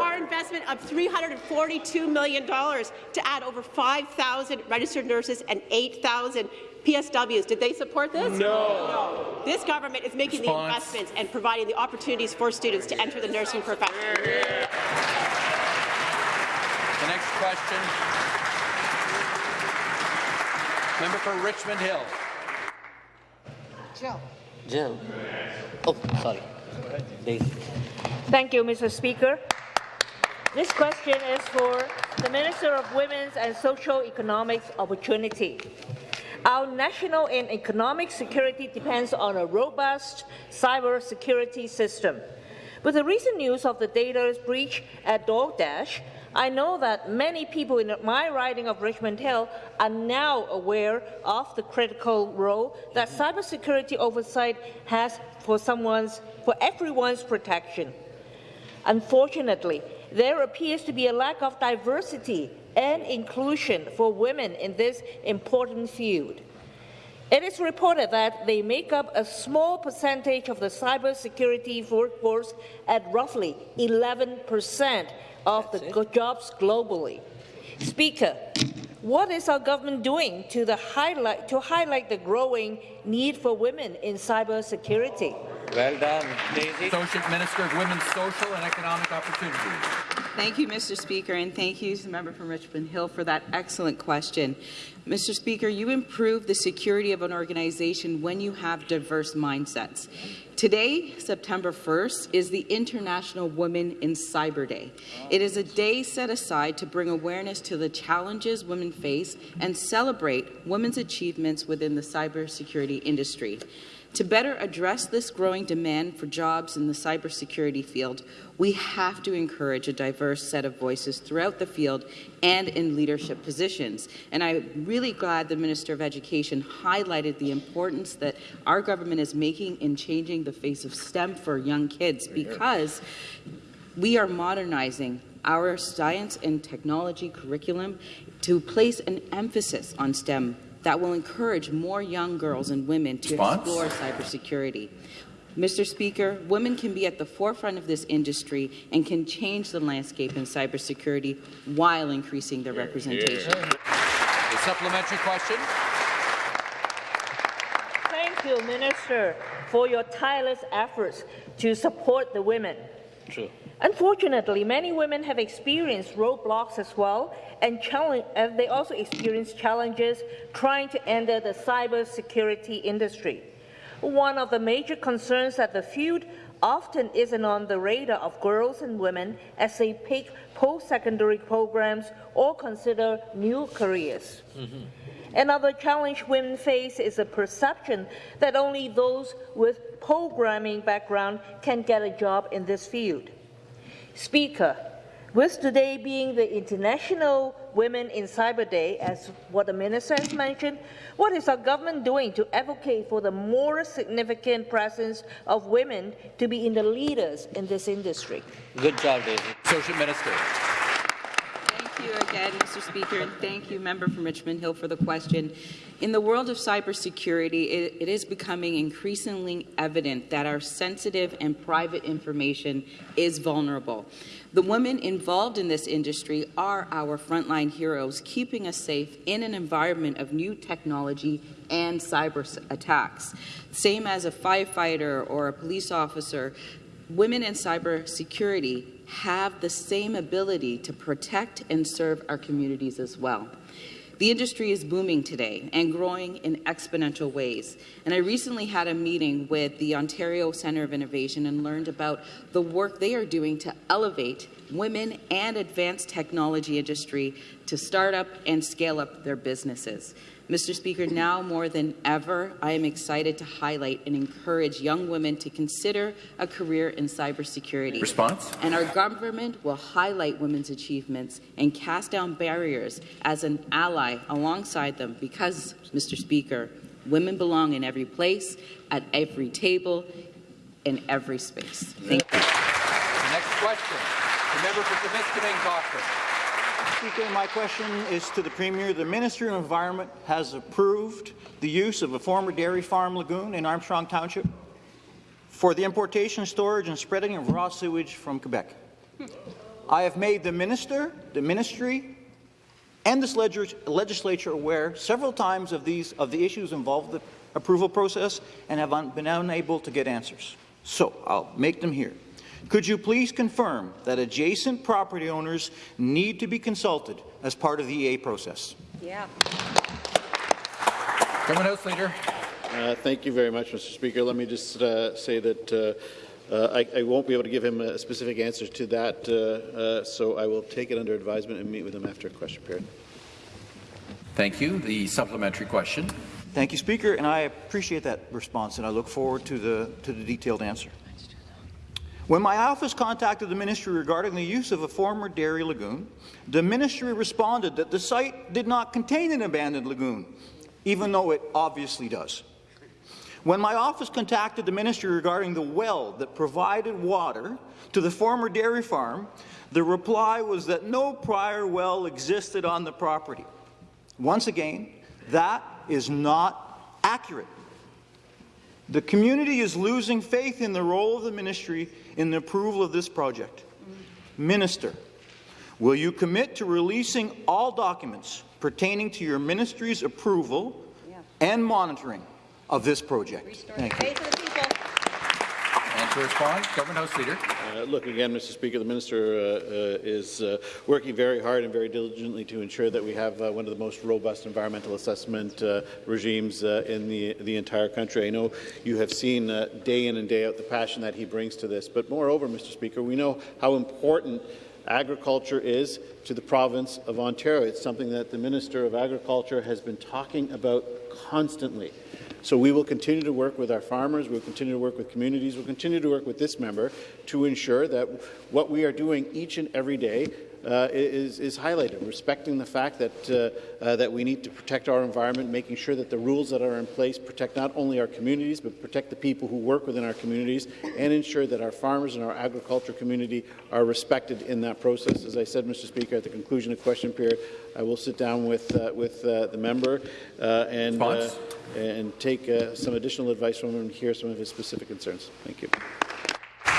Our investment of $342 million to add over 5,000 registered nurses and 8,000 PSWs. Did they support this? No. no. This government is making Response. the investments and providing the opportunities for students to enter the nursing profession. The next question. Member for Richmond Hill. Jill. Jill. Oh, sorry. Daisy. Thank you, Mr. Speaker. This question is for the Minister of Women's and Social Economic Opportunity. Our national and economic security depends on a robust cyber security system. With the recent news of the data breach at DoorDash, I know that many people in my riding of Richmond Hill are now aware of the critical role that mm-hmm. cybersecurity oversight has for someone's, for everyone's protection. Unfortunately, there appears to be a lack of diversity and inclusion for women in this important field. It is reported that they make up a small percentage of the cybersecurity workforce at roughly 11 percent of the jobs globally. Speaker, what is our government doing to, highlight, to highlight the growing need for women in cybersecurity? Well done, Daisy. Associate Minister of Women's Social and Economic Opportunities. Thank you, Mr. Speaker, and thank you to the member from Richmond Hill for that excellent question. Mr. Speaker, you improve the security of an organization when you have diverse mindsets. Today, September 1st, is the International Women in Cyber Day. It is a day set aside to bring awareness to the challenges women face and celebrate women's achievements within the cybersecurity industry. To better address this growing demand for jobs in the cybersecurity field, we have to encourage a diverse set of voices throughout the field and in leadership positions. And I'm really glad the Minister of Education highlighted the importance that our government is making in changing the face of STEM for young kids because we are modernizing our science and technology curriculum to place an emphasis on STEM that will encourage more young girls and women to Response? explore cybersecurity. Mr. Speaker, women can be at the forefront of this industry and can change the landscape in cybersecurity while increasing their representation. A supplementary question. Thank you, Minister, for your tireless efforts to support the women. True. Unfortunately, many women have experienced roadblocks as well, and, and they also experience challenges trying to enter the cybersecurity industry. One of the major concerns that the field often isn't on the radar of girls and women as they pick post-secondary programs or consider new careers. Mm -hmm. Another challenge women face is a perception that only those with programming background can get a job in this field. Speaker, with today being the International Women in Cyber Day, as what the Minister has mentioned, what is our government doing to advocate for the more significant presence of women to be in the leaders in this industry? Good job, Daisy. Associate Minister. Thank you again, Mr. Speaker, and thank you, member from Richmond Hill, for the question. In the world of cybersecurity, it, it is becoming increasingly evident that our sensitive and private information is vulnerable. The women involved in this industry are our frontline heroes, keeping us safe in an environment of new technology and cyber attacks. Same as a firefighter or a police officer, women in cybersecurity have the same ability to protect and serve our communities as well. The industry is booming today and growing in exponential ways. And I recently had a meeting with the Ontario Centre of Innovation and learned about the work they are doing to elevate women and advanced technology industry to start up and scale up their businesses. Mr. Speaker, now more than ever, I am excited to highlight and encourage young women to consider a career in cybersecurity. Response? And our government will highlight women's achievements and cast down barriers as an ally alongside them because, Mr. Speaker, Women belong in every place, at every table, in every space. Thank you. Next question, the member for Timiskaming Cochrane. Speaker, my question is to the Premier. The Ministry of Environment has approved the use of a former dairy farm lagoon in Armstrong Township for the importation, storage and spreading of raw sewage from Quebec. I have made the Minister, the Ministry, and this legislature aware several times of these of the issues involved with the approval process and have un been unable to get answers. So I'll make them here. Could you please confirm that adjacent property owners need to be consulted as part of the EA process? Yeah. Government House Leader. Uh, thank you very much, Mr. Speaker. Let me just uh, say that uh, uh I, I, won't be able to give him a specific answer to that, uh, uh, so I will take it under advisement and meet with him after a question period. Thank you. The supplementary question. Thank you, Speaker, and I appreciate that response, and I look forward to the, to the detailed answer. When my office contacted the ministry regarding the use of a former dairy lagoon, the ministry responded that the site did not contain an abandoned lagoon, even though it obviously does. When my office contacted the ministry regarding the well that provided water to the former dairy farm, the reply was that no prior well existed on the property. Once again, that is not accurate. The community is losing faith in the role of the ministry in the approval of this project. Minister, will you commit to releasing all documents pertaining to your ministry's approval yeah. and monitoring of this project? Thank you. And to respond, Government House Leader. Uh, look, again, Mr. Speaker, the Minister uh, uh, is uh, working very hard and very diligently to ensure that we have uh, one of the most robust environmental assessment uh, regimes in the, the entire country. I know you have seen day in and day out the passion that he brings to this, but moreover, Mr. Speaker, we know how important agriculture is to the province of Ontario. It's something that the Minister of Agriculture has been talking about constantly. So we will continue to work with our farmers, we'll continue to work with communities, we'll continue to work with this member to ensure that what we are doing each and every day uh, is, is, highlighted, respecting the fact that, uh, uh, that we need to protect our environment, making sure that the rules that are in place protect not only our communities, but protect the people who work within our communities, and ensure that our farmers and our agriculture community are respected in that process. As I said, Mr. Speaker, at the conclusion of question period, I will sit down with, uh, with uh, the member uh, and and take uh, some additional advice from him and hear some of his specific concerns. Thank you.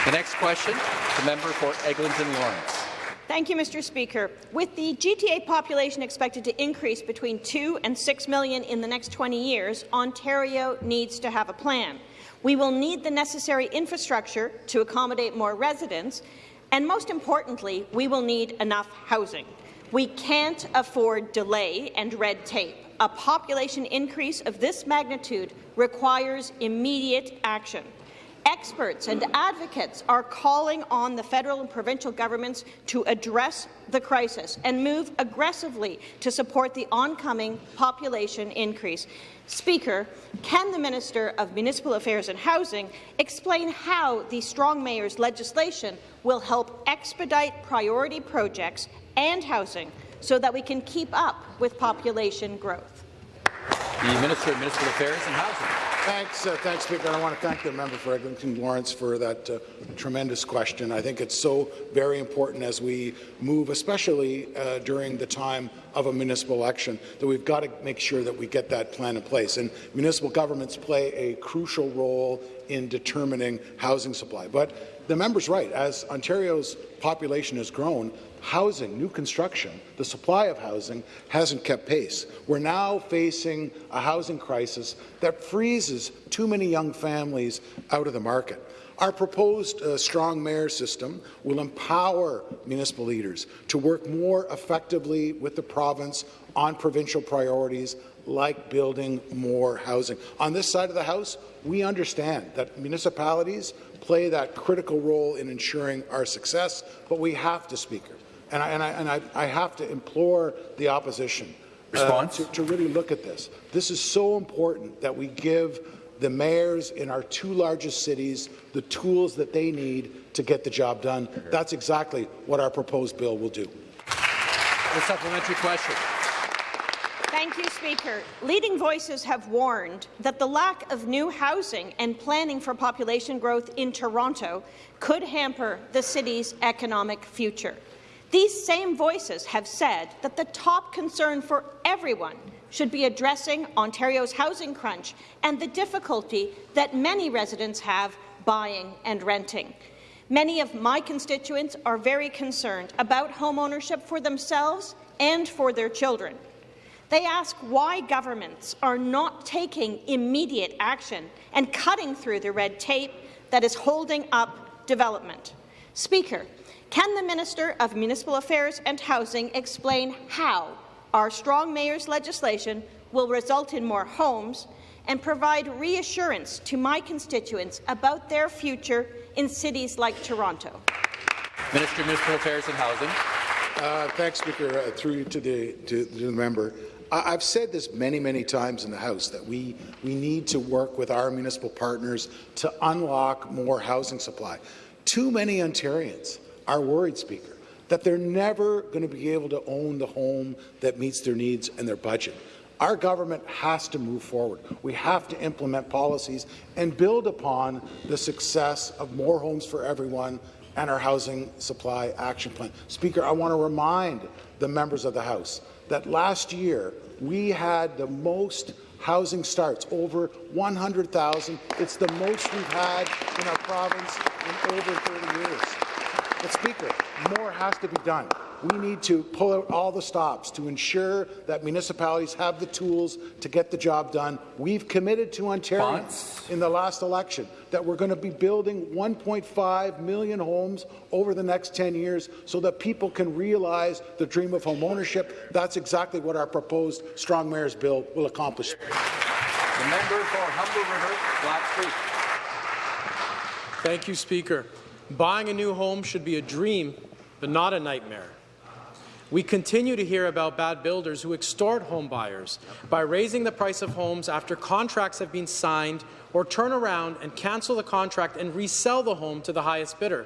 The next question, the member for Eglinton Lawrence. Thank you, Mr. Speaker. With the GTA population expected to increase between 2 and 6 million in the next 20 years, Ontario needs to have a plan. We will need the necessary infrastructure to accommodate more residents, and most importantly, we will need enough housing. We can't afford delay and red tape a population increase of this magnitude requires immediate action. Experts and advocates are calling on the federal and provincial governments to address the crisis and move aggressively to support the oncoming population increase. Speaker, can the Minister of Municipal Affairs and Housing explain how the Strong Mayors legislation will help expedite priority projects and housing so that we can keep up with population growth. The Minister of Municipal Affairs and Housing. Thanks, uh, thanks, Speaker. I want to thank the member for Eglinton Lawrence for that uh, tremendous question. I think it's so very important as we move, especially uh, during the time of a municipal election, that we've got to make sure that we get that plan in place. And municipal governments play a crucial role in determining housing supply. But the member's right. As Ontario's population has grown, housing, new construction, the supply of housing hasn't kept pace. We're now facing a housing crisis that freezes too many young families out of the market. Our proposed uh, strong mayor system will empower municipal leaders to work more effectively with the province on provincial priorities like building more housing. On this side of the House, we understand that municipalities play that critical role in ensuring our success, but we have to, Speaker, and I, and I, and I, I have to implore the opposition uh, to, to really look at this. This is so important that we give the mayors in our two largest cities the tools that they need to get the job done. That's exactly what our proposed bill will do. The supplementary question. Thank you, Speaker. Leading voices have warned that the lack of new housing and planning for population growth in Toronto could hamper the city's economic future. These same voices have said that the top concern for everyone should be addressing Ontario's housing crunch and the difficulty that many residents have buying and renting. Many of my constituents are very concerned about homeownership for themselves and for their children. They ask why governments are not taking immediate action and cutting through the red tape that is holding up development. Speaker, can the Minister of Municipal Affairs and Housing explain how our strong mayor's legislation will result in more homes and provide reassurance to my constituents about their future in cities like Toronto? Minister of Municipal Affairs and Housing. Uh, thanks, Speaker. Uh, through to the, to, to the member. I, I've said this many, many times in the House that we, we need to work with our municipal partners to unlock more housing supply. Too many Ontarians are worried, Speaker, that they're never going to be able to own the home that meets their needs and their budget. Our government has to move forward. We have to implement policies and build upon the success of more homes for everyone and our housing supply action plan. Speaker, I want to remind the members of the House that last year we had the most housing starts, over 100,000. It's the most we've had in our province in over 30 years. But Speaker, more has to be done. We need to pull out all the stops to ensure that municipalities have the tools to get the job done. We've committed to Ontario in the last election that we're going to be building 1.5 million homes over the next 10 years so that people can realize the dream of home ownership. That's exactly what our proposed Strong Mayors Bill will accomplish. The member for Humber River, Black Creek. Thank you, Speaker. Buying a new home should be a dream, but not a nightmare. We continue to hear about bad builders who extort home buyers by raising the price of homes after contracts have been signed or turn around and cancel the contract and resell the home to the highest bidder.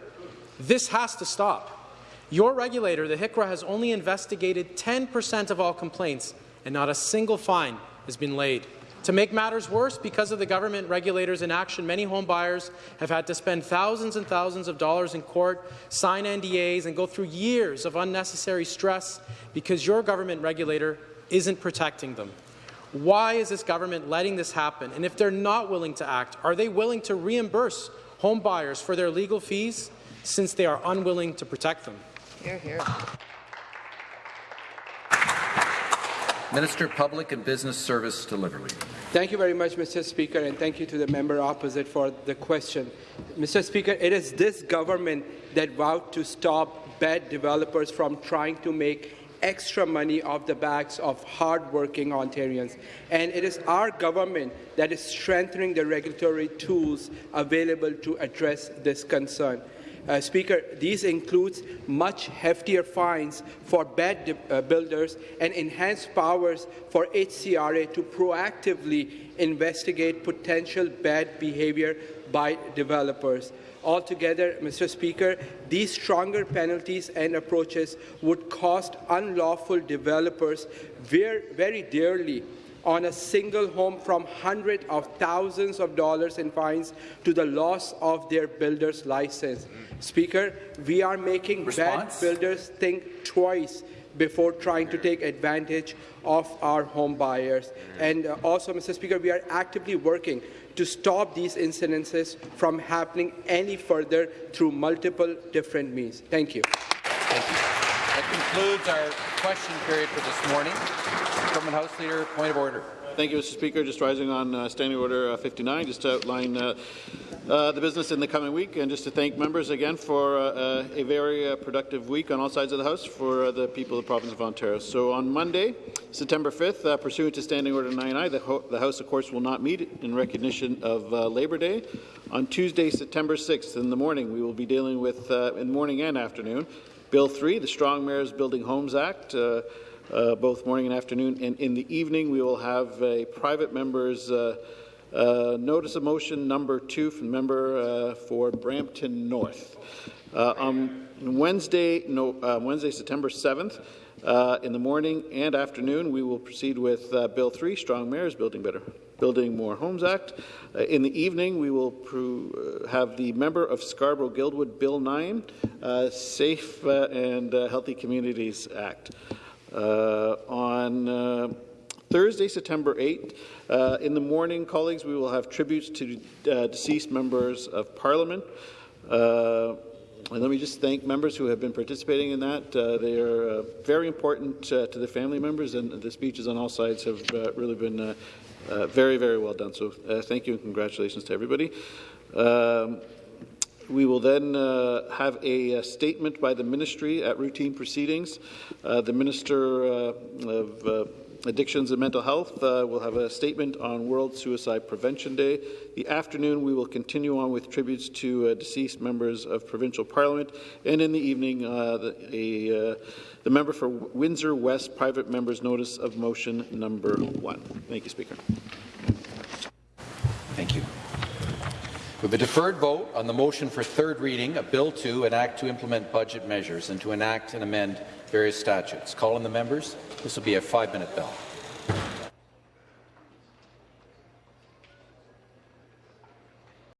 This has to stop. Your regulator, the HCRA, has only investigated 10% of all complaints, and not a single fine has been laid. To make matters worse, because of the government regulators' inaction, many home buyers have had to spend thousands and thousands of dollars in court, sign NDAs, and go through years of unnecessary stress because your government regulator isn't protecting them. Why is this government letting this happen? And if they're not willing to act, are they willing to reimburse home buyers for their legal fees since they are unwilling to protect them? Hear, hear. Minister Public and Business Service Delivery. Thank you very much, Mr. Speaker, and thank you to the member opposite for the question. Mr. Speaker, it is this government that vowed to stop bad developers from trying to make extra money off the backs of hard-working Ontarians. And it is our government that is strengthening the regulatory tools available to address this concern. Uh, Speaker, these include much heftier fines for bad uh, builders and enhanced powers for HCRA to proactively investigate potential bad behavior by developers. Altogether, Mr. Speaker, these stronger penalties and approaches would cost unlawful developers very, very dearly on a single home from hundreds of thousands of dollars in fines to the loss of their builder's license. Speaker, we are making Response? bad builders think twice before trying to take advantage of our home buyers. And uh, also, Mr. Speaker, we are actively working to stop these incidences from happening any further through multiple different means. Thank you. Concludes our question period for this morning. Government House Leader, point of order. Thank you, Mr. Speaker. Just rising on uh, Standing Order uh, 59, just to outline uh, uh, the business in the coming week, and just to thank members again for uh, uh, a very productive week on all sides of the House for the people of the province of Ontario. So on Monday, September 5th, uh, pursuant to Standing Order 9I, the, the, House, of course, will not meet in recognition of Labour Day. On Tuesday, September 6th, in the morning, we will be dealing with, in the morning and afternoon, Bill 3, the Strong Mayors Building Homes Act. Uh, both morning and afternoon. And in the evening, we will have a private member's uh, uh, notice of motion number two from member uh, for Brampton North. on Wednesday, no, Wednesday, September 7th, Uh, in the morning and afternoon, we will proceed with uh, Bill 3, Strong Mayors Building Better, Building More Homes Act. Uh, in the evening, we will uh, have the member of Scarborough-Guildwood Bill 9, uh, Safe uh, and Healthy Communities Act. On Thursday, September 8th, uh, in the morning, colleagues, we will have tributes to uh, deceased members of Parliament. Uh, and let me just thank members who have been participating in that. They are very important to the family members, and the speeches on all sides have really been uh, uh, very, very well done. So uh, thank you and congratulations to everybody. Um, we will then uh, have a, a, statement by the ministry at routine proceedings. Uh, the Minister uh, of uh, Addictions and Mental Health uh, will have a statement on World Suicide Prevention Day. The afternoon, we will continue on with tributes to uh, deceased members of provincial parliament. And in the evening, uh, the, a, uh, the member for Windsor West private member's notice of motion number one. Thank you, Speaker. Thank you. We have a deferred vote on the motion for third reading of Bill 2, an act to implement budget measures and to enact and amend various statutes. Call on the members. This will be a five-minute bell.